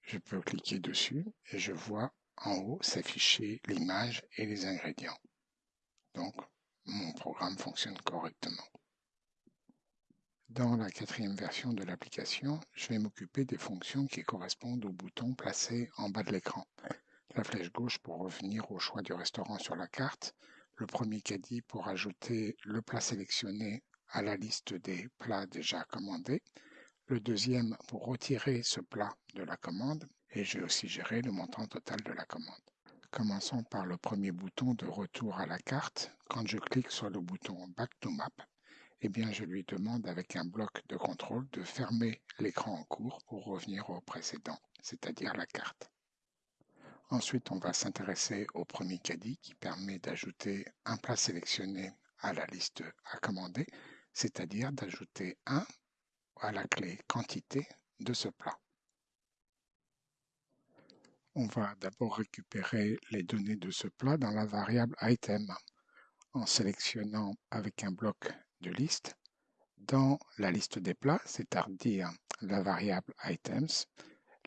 Je peux cliquer dessus et je vois en haut s'afficher l'image et les ingrédients. Donc, mon programme fonctionne correctement. Dans la quatrième version de l'application, je vais m'occuper des fonctions qui correspondent aux boutons placés en bas de l'écran la flèche gauche pour revenir au choix du restaurant sur la carte, le premier caddie pour ajouter le plat sélectionné à la liste des plats déjà commandés, le deuxième pour retirer ce plat de la commande, et je vais aussi gérer le montant total de la commande. Commençons par le premier bouton de retour à la carte. Quand je clique sur le bouton Back to Map, eh bien je lui demande avec un bloc de contrôle de fermer l'écran en cours pour revenir au précédent, c'est-à-dire la carte. Ensuite, on va s'intéresser au premier caddie qui permet d'ajouter un plat sélectionné à la liste à commander, c'est-à-dire d'ajouter un à la clé quantité de ce plat. On va d'abord récupérer les données de ce plat dans la variable item en sélectionnant avec un bloc de liste dans la liste des plats, c'est-à-dire la variable items,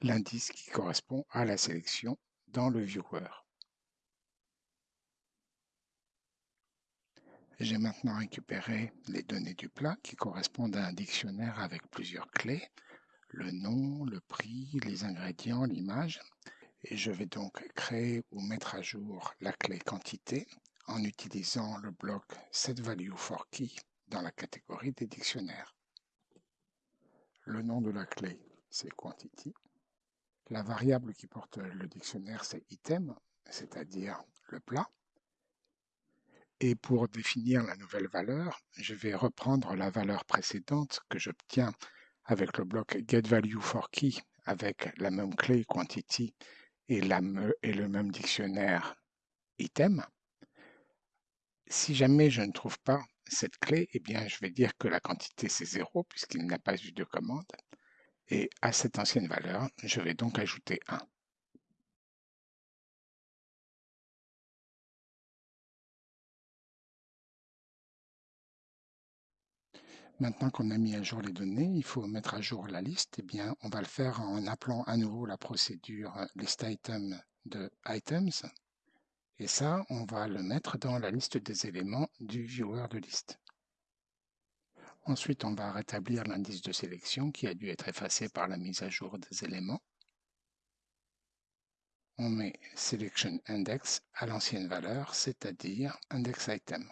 l'indice qui correspond à la sélection dans le viewer. J'ai maintenant récupéré les données du plat qui correspondent à un dictionnaire avec plusieurs clés, le nom, le prix, les ingrédients, l'image. Et je vais donc créer ou mettre à jour la clé quantité en utilisant le bloc setValueForKey dans la catégorie des dictionnaires. Le nom de la clé, c'est quantity. La variable qui porte le dictionnaire, c'est item, c'est-à-dire le plat. Et pour définir la nouvelle valeur, je vais reprendre la valeur précédente que j'obtiens avec le bloc getValueForKey avec la même clé quantity et, le même dictionnaire item. Si jamais je ne trouve pas cette clé, eh bien, je vais dire que la quantité c'est 0 puisqu'il n'y a pas eu de commande. Et à cette ancienne valeur, je vais donc ajouter 1. Maintenant qu'on a mis à jour les données, il faut mettre à jour la liste. Eh bien, on va le faire en appelant à nouveau la procédure listItem de items. Et ça, on va le mettre dans la liste des éléments du viewer de liste. Ensuite, on va rétablir l'indice de sélection qui a dû être effacé par la mise à jour des éléments. On met Selection Index à l'ancienne valeur, c'est-à-dire Index Item.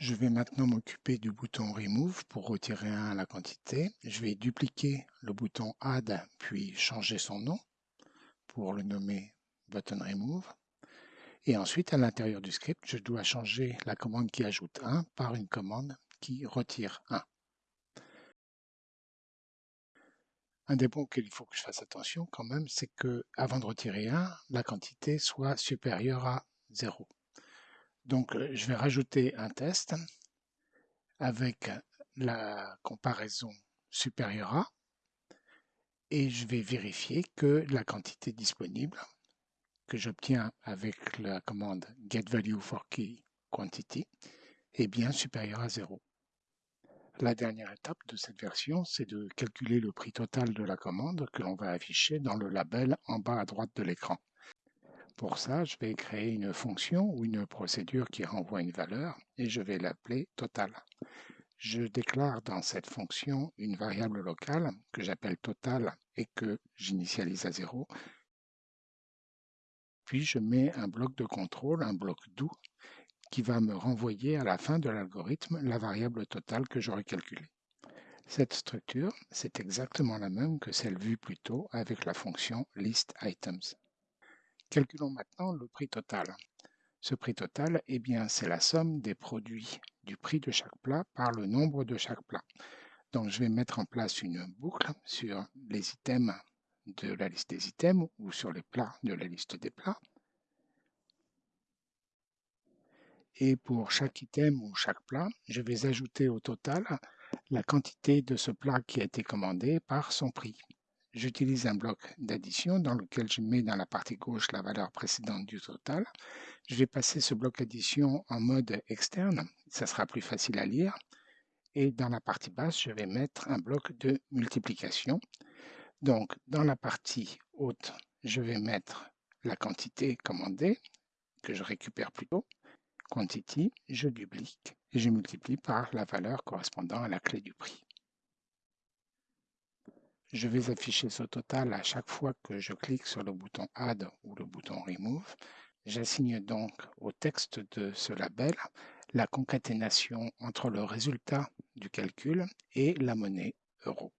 Je vais maintenant m'occuper du bouton Remove pour retirer un à la quantité. Je vais dupliquer le bouton Add puis changer son nom pour le nommer Button Remove. Et ensuite, à l'intérieur du script, je dois changer la commande qui ajoute 1 par une commande qui retire 1. Un des points auxquels il faut que je fasse attention quand même, c'est que avant de retirer 1, la quantité soit supérieure à 0. Donc euh, je vais rajouter un test avec la comparaison supérieure à et je vais vérifier que la quantité disponible que j'obtiens avec la commande getValueForKeyQuantity est bien supérieure à 0. La dernière étape de cette version, c'est de calculer le prix total de la commande que l'on va afficher dans le label en bas à droite de l'écran. Pour ça, je vais créer une fonction ou une procédure qui renvoie une valeur et je vais l'appeler total. Je déclare dans cette fonction une variable locale que j'appelle total et que j'initialise à 0. Puis je mets un bloc de contrôle, un bloc doux, qui va me renvoyer à la fin de l'algorithme la variable totale que j'aurais calculée. Cette structure, c'est exactement la même que celle vue plus tôt avec la fonction listItems. Calculons maintenant le prix total. Ce prix total, eh c'est la somme des produits du prix de chaque plat par le nombre de chaque plat. Donc, je vais mettre en place une boucle sur les items de la liste des items ou sur les plats de la liste des plats. et pour chaque item ou chaque plat, je vais ajouter au total la quantité de ce plat qui a été commandé par son prix. J'utilise un bloc d'addition dans lequel je mets dans la partie gauche la valeur précédente du total. Je vais passer ce bloc d'addition en mode externe, ça sera plus facile à lire. Et dans la partie basse, je vais mettre un bloc de multiplication. Donc, dans la partie haute, je vais mettre la quantité commandée, que je récupère plus tôt quantity, je duplique et je multiplie par la valeur correspondant à la clé du prix. Je vais afficher ce total à chaque fois que je clique sur le bouton Add ou le bouton Remove. J'assigne donc au texte de ce label la concaténation entre le résultat du calcul et la monnaie euro.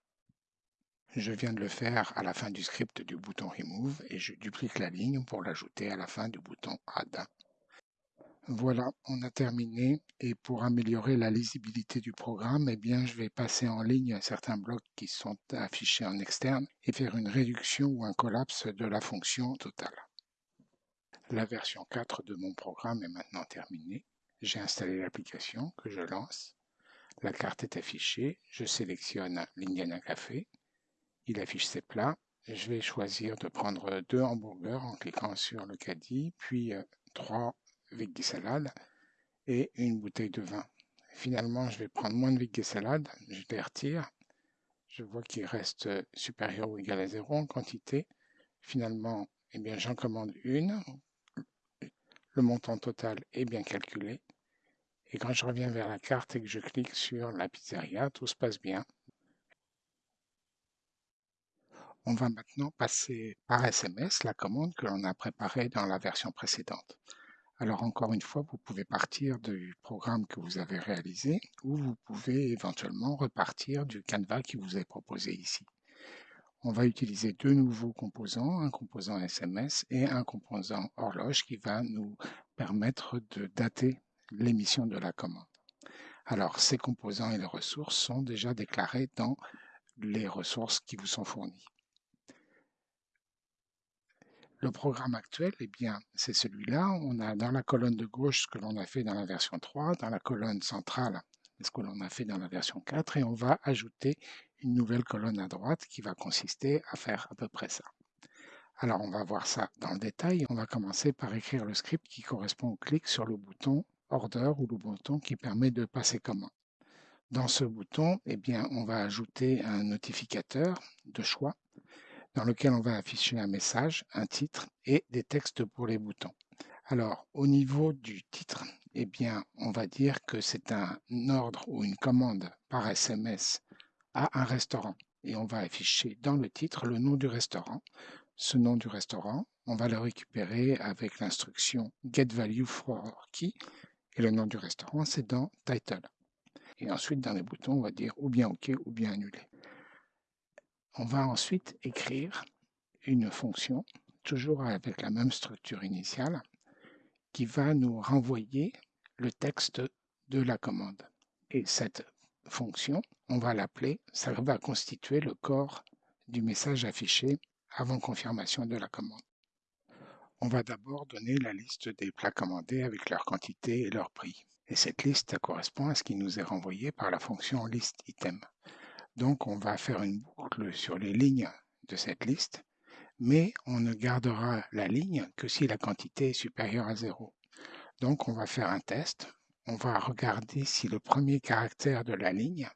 Je viens de le faire à la fin du script du bouton Remove et je duplique la ligne pour l'ajouter à la fin du bouton Add. Voilà, on a terminé et pour améliorer la lisibilité du programme, eh bien, je vais passer en ligne certains blocs qui sont affichés en externe et faire une réduction ou un collapse de la fonction totale. La version 4 de mon programme est maintenant terminée. J'ai installé l'application que je lance. La carte est affichée. Je sélectionne l'Indiana Café. Il affiche ses plats. Je vais choisir de prendre deux hamburgers en cliquant sur le caddie, puis euh, trois veggie salade et une bouteille de vin. Finalement, je vais prendre moins de veggie salade, je les retire. Je vois qu'il reste supérieur ou égal à 0 en quantité. Finalement, eh bien, j'en commande une. Le montant total est bien calculé. Et quand je reviens vers la carte et que je clique sur la pizzeria, tout se passe bien. On va maintenant passer par SMS la commande que l'on a préparée dans la version précédente. Alors encore une fois, vous pouvez partir du programme que vous avez réalisé ou vous pouvez éventuellement repartir du canevas qui vous est proposé ici. On va utiliser deux nouveaux composants, un composant SMS et un composant horloge qui va nous permettre de dater l'émission de la commande. Alors ces composants et les ressources sont déjà déclarés dans les ressources qui vous sont fournies. Le programme actuel, eh bien, c'est celui-là. On a dans la colonne de gauche ce que l'on a fait dans la version 3, dans la colonne centrale ce que l'on a fait dans la version 4, et on va ajouter une nouvelle colonne à droite qui va consister à faire à peu près ça. Alors on va voir ça dans le détail. On va commencer par écrire le script qui correspond au clic sur le bouton Order ou le bouton qui permet de passer commande. Dans ce bouton, eh bien, on va ajouter un notificateur de choix dans lequel on va afficher un message, un titre et des textes pour les boutons. Alors, au niveau du titre, eh bien, on va dire que c'est un ordre ou une commande par SMS à un restaurant. Et on va afficher dans le titre le nom du restaurant. Ce nom du restaurant, on va le récupérer avec l'instruction getValueForKey. Et le nom du restaurant, c'est dans Title. Et ensuite, dans les boutons, on va dire ou bien OK ou bien annulé. On va ensuite écrire une fonction, toujours avec la même structure initiale, qui va nous renvoyer le texte de la commande. Et cette fonction, on va l'appeler, ça va constituer le corps du message affiché avant confirmation de la commande. On va d'abord donner la liste des plats commandés avec leur quantité et leur prix. Et cette liste correspond à ce qui nous est renvoyé par la fonction listItem. Donc on va faire une boucle sur les lignes de cette liste, mais on ne gardera la ligne que si la quantité est supérieure à 0. Donc on va faire un test. On va regarder si le premier caractère de la ligne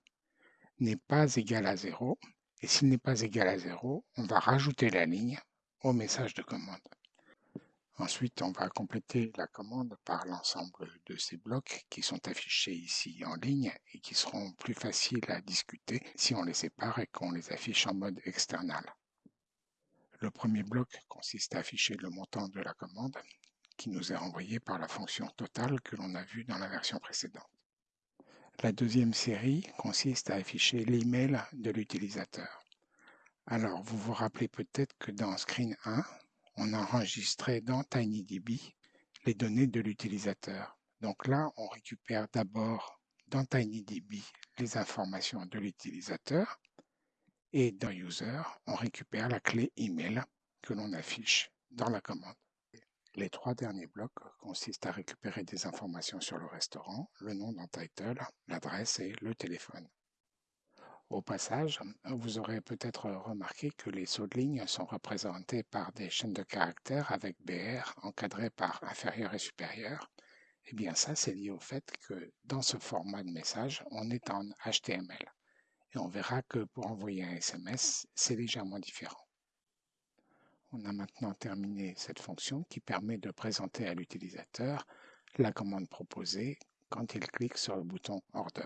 n'est pas égal à 0. Et s'il n'est pas égal à 0, on va rajouter la ligne au message de commande. Ensuite, on va compléter la commande par l'ensemble de ces blocs qui sont affichés ici en ligne et qui seront plus faciles à discuter si on les sépare et qu'on les affiche en mode external. Le premier bloc consiste à afficher le montant de la commande qui nous est renvoyé par la fonction totale que l'on a vue dans la version précédente. La deuxième série consiste à afficher l'email de l'utilisateur. Alors, vous vous rappelez peut-être que dans Screen 1, on enregistrait dans TinyDB les données de l'utilisateur. Donc là, on récupère d'abord dans TinyDB les informations de l'utilisateur et dans User, on récupère la clé email que l'on affiche dans la commande. Les trois derniers blocs consistent à récupérer des informations sur le restaurant, le nom dans Title, l'adresse et le téléphone. Au passage, vous aurez peut-être remarqué que les sauts de ligne sont représentés par des chaînes de caractères avec BR encadrées par inférieur et supérieur. Eh bien ça, c'est lié au fait que dans ce format de message, on est en HTML. Et on verra que pour envoyer un SMS, c'est légèrement différent. On a maintenant terminé cette fonction qui permet de présenter à l'utilisateur la commande proposée quand il clique sur le bouton Order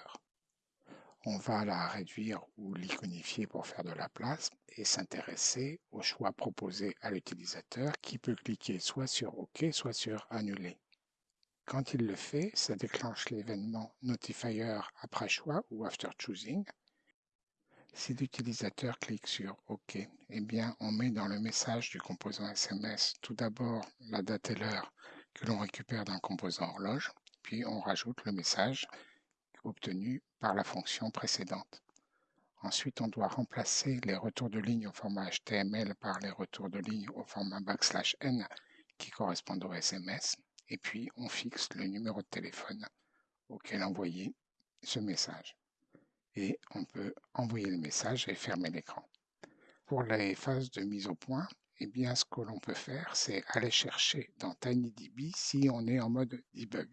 on va la réduire ou l'iconifier pour faire de la place et s'intéresser au choix proposé à l'utilisateur qui peut cliquer soit sur OK, soit sur Annuler. Quand il le fait, ça déclenche l'événement Notifier après choix ou After Choosing. Si l'utilisateur clique sur OK, eh bien, on met dans le message du composant SMS tout d'abord la date et l'heure que l'on récupère d'un composant horloge, puis on rajoute le message obtenu par la fonction précédente. Ensuite, on doit remplacer les retours de ligne au format HTML par les retours de ligne au format backslash n qui correspondent au SMS. Et puis, on fixe le numéro de téléphone auquel envoyer ce message. Et on peut envoyer le message et fermer l'écran. Pour les phases de mise au point, eh bien, ce que l'on peut faire, c'est aller chercher dans TinyDB si on est en mode debug.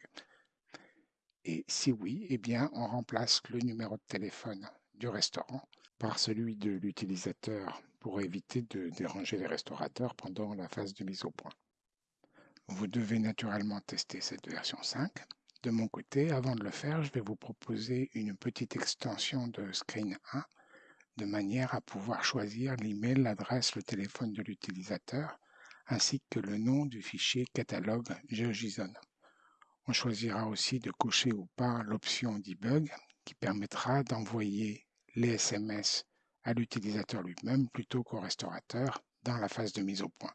Et si oui, eh bien, on remplace le numéro de téléphone du restaurant par celui de l'utilisateur pour éviter de déranger les restaurateurs pendant la phase de mise au point. Vous devez naturellement tester cette version 5. De mon côté, avant de le faire, je vais vous proposer une petite extension de Screen 1 de manière à pouvoir choisir l'email, l'adresse, le téléphone de l'utilisateur ainsi que le nom du fichier catalogue GeoJSON. On choisira aussi de cocher ou pas l'option debug qui permettra d'envoyer les SMS à l'utilisateur lui-même plutôt qu'au restaurateur dans la phase de mise au point.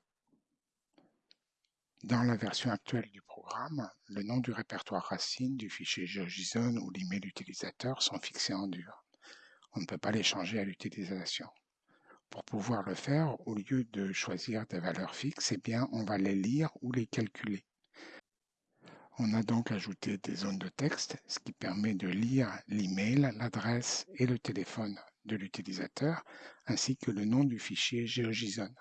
Dans la version actuelle du programme, le nom du répertoire racine du fichier GeoJSON ou l'email utilisateur sont fixés en dur. On ne peut pas les changer à l'utilisation. Pour pouvoir le faire, au lieu de choisir des valeurs fixes, eh bien, on va les lire ou les calculer. On a donc ajouté des zones de texte, ce qui permet de lire l'email, l'adresse et le téléphone de l'utilisateur, ainsi que le nom du fichier GeoJSON.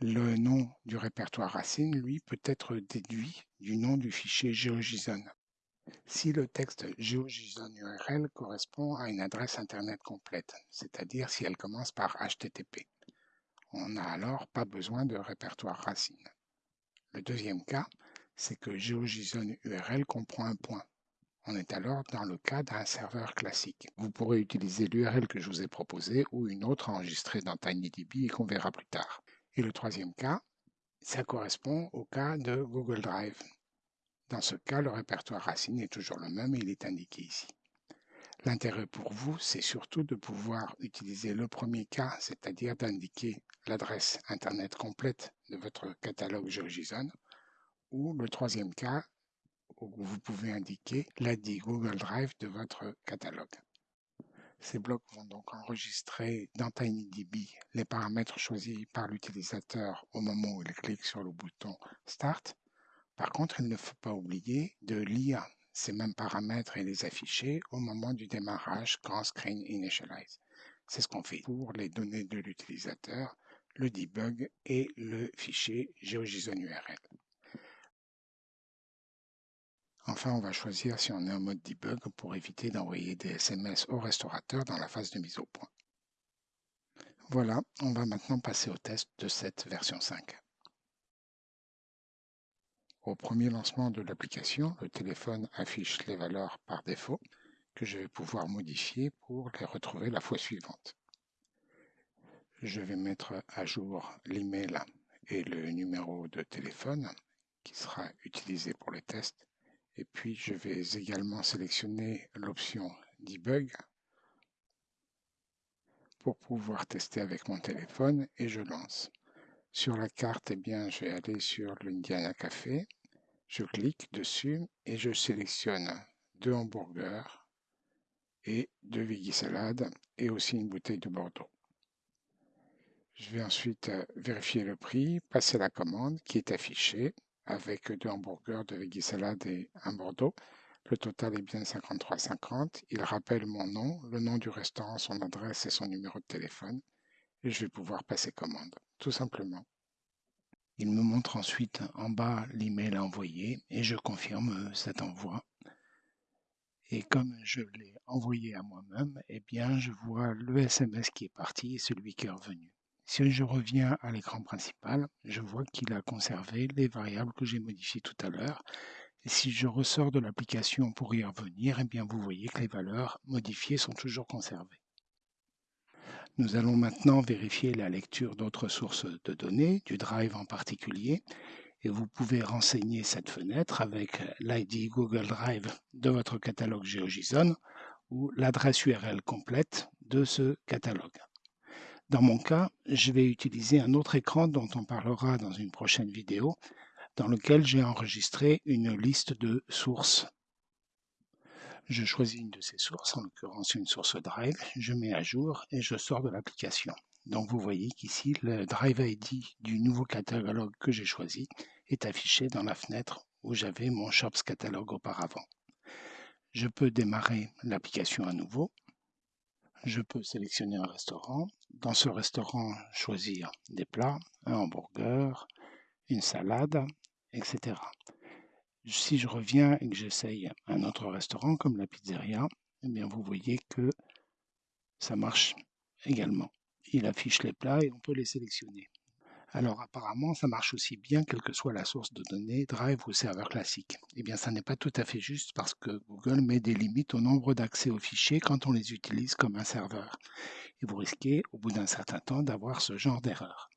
Le nom du répertoire racine, lui, peut être déduit du nom du fichier GeoJSON. Si le texte GeoJSON URL correspond à une adresse Internet complète, c'est-à-dire si elle commence par HTTP. On n'a alors pas besoin de répertoire racine. Le deuxième cas, c'est que GeoJSON URL comprend un point. On est alors dans le cas d'un serveur classique. Vous pourrez utiliser l'URL que je vous ai proposé ou une autre enregistrée dans TinyDB et qu'on verra plus tard. Et le troisième cas, ça correspond au cas de Google Drive. Dans ce cas, le répertoire racine est toujours le même et il est indiqué ici. L'intérêt pour vous, c'est surtout de pouvoir utiliser le premier cas, c'est-à-dire d'indiquer l'adresse Internet complète de votre catalogue GeoJSON, ou le troisième cas où vous pouvez indiquer l'ID Google Drive de votre catalogue. Ces blocs vont donc enregistrer dans TinyDB les paramètres choisis par l'utilisateur au moment où il clique sur le bouton Start. Par contre, il ne faut pas oublier de lire ces mêmes paramètres et les afficher au moment du démarrage quand Screen Initialize. C'est ce qu'on fait pour les données de l'utilisateur, le debug et le fichier GeoJSON URL. Enfin, on va choisir si on est en mode debug pour éviter d'envoyer des SMS au restaurateur dans la phase de mise au point. Voilà, on va maintenant passer au test de cette version 5. Au premier lancement de l'application, le téléphone affiche les valeurs par défaut que je vais pouvoir modifier pour les retrouver la fois suivante. Je vais mettre à jour l'email et le numéro de téléphone qui sera utilisé pour les tests et puis, je vais également sélectionner l'option Debug pour pouvoir tester avec mon téléphone et je lance. Sur la carte, eh bien, je vais aller sur l'Indiana Café. Je clique dessus et je sélectionne deux hamburgers et deux veggie et aussi une bouteille de Bordeaux. Je vais ensuite euh, vérifier le prix, passer la commande qui est affichée avec deux hamburgers, de salade et un Bordeaux. Le total est bien 53,50. Il rappelle mon nom, le nom du restaurant, son adresse et son numéro de téléphone. Et je vais pouvoir passer commande, tout simplement. Il me montre ensuite en bas l'email à envoyer et je confirme cet envoi. Et comme je l'ai envoyé à moi-même, eh bien, je vois le SMS qui est parti et celui qui est revenu. Si je reviens à l'écran principal, je vois qu'il a conservé les variables que j'ai modifiées tout à l'heure. Et si je ressors de l'application pour y revenir, eh bien vous voyez que les valeurs modifiées sont toujours conservées. Nous allons maintenant vérifier la lecture d'autres sources de données, du Drive en particulier, et vous pouvez renseigner cette fenêtre avec l'ID Google Drive de votre catalogue GeoJSON ou l'adresse URL complète de ce catalogue. Dans mon cas, je vais utiliser un autre écran dont on parlera dans une prochaine vidéo, dans lequel j'ai enregistré une liste de sources. Je choisis une de ces sources, en l'occurrence une source Drive, je mets à jour et je sors de l'application. Donc vous voyez qu'ici, le Drive ID du nouveau catalogue que j'ai choisi est affiché dans la fenêtre où j'avais mon Shops catalogue auparavant. Je peux démarrer l'application à nouveau je peux sélectionner un restaurant. Dans ce restaurant, choisir des plats, un hamburger, une salade, etc. Si je reviens et que j'essaye un autre restaurant comme la pizzeria, eh bien vous voyez que ça marche également. Il affiche les plats et on peut les sélectionner. Alors apparemment, ça marche aussi bien quelle que soit la source de données, Drive ou serveur classique. Eh bien, ça n'est pas tout à fait juste parce que Google met des limites au nombre d'accès aux fichiers quand on les utilise comme un serveur. Et vous risquez, au bout d'un certain temps, d'avoir ce genre d'erreur.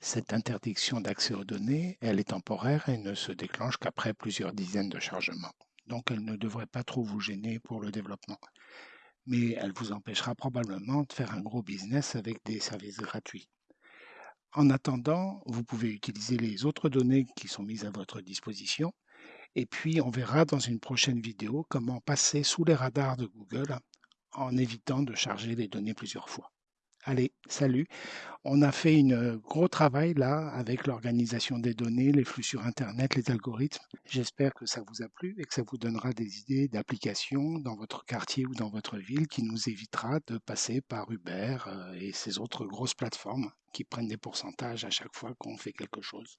Cette interdiction d'accès aux données, elle est temporaire et ne se déclenche qu'après plusieurs dizaines de chargements. Donc elle ne devrait pas trop vous gêner pour le développement. Mais elle vous empêchera probablement de faire un gros business avec des services gratuits. En attendant, vous pouvez utiliser les autres données qui sont mises à votre disposition. Et puis, on verra dans une prochaine vidéo comment passer sous les radars de Google en évitant de charger les données plusieurs fois. Allez, salut. On a fait un gros travail là avec l'organisation des données, les flux sur Internet, les algorithmes. J'espère que ça vous a plu et que ça vous donnera des idées d'applications dans votre quartier ou dans votre ville qui nous évitera de passer par Uber euh, et ces autres grosses plateformes qui prennent des pourcentages à chaque fois qu'on fait quelque chose.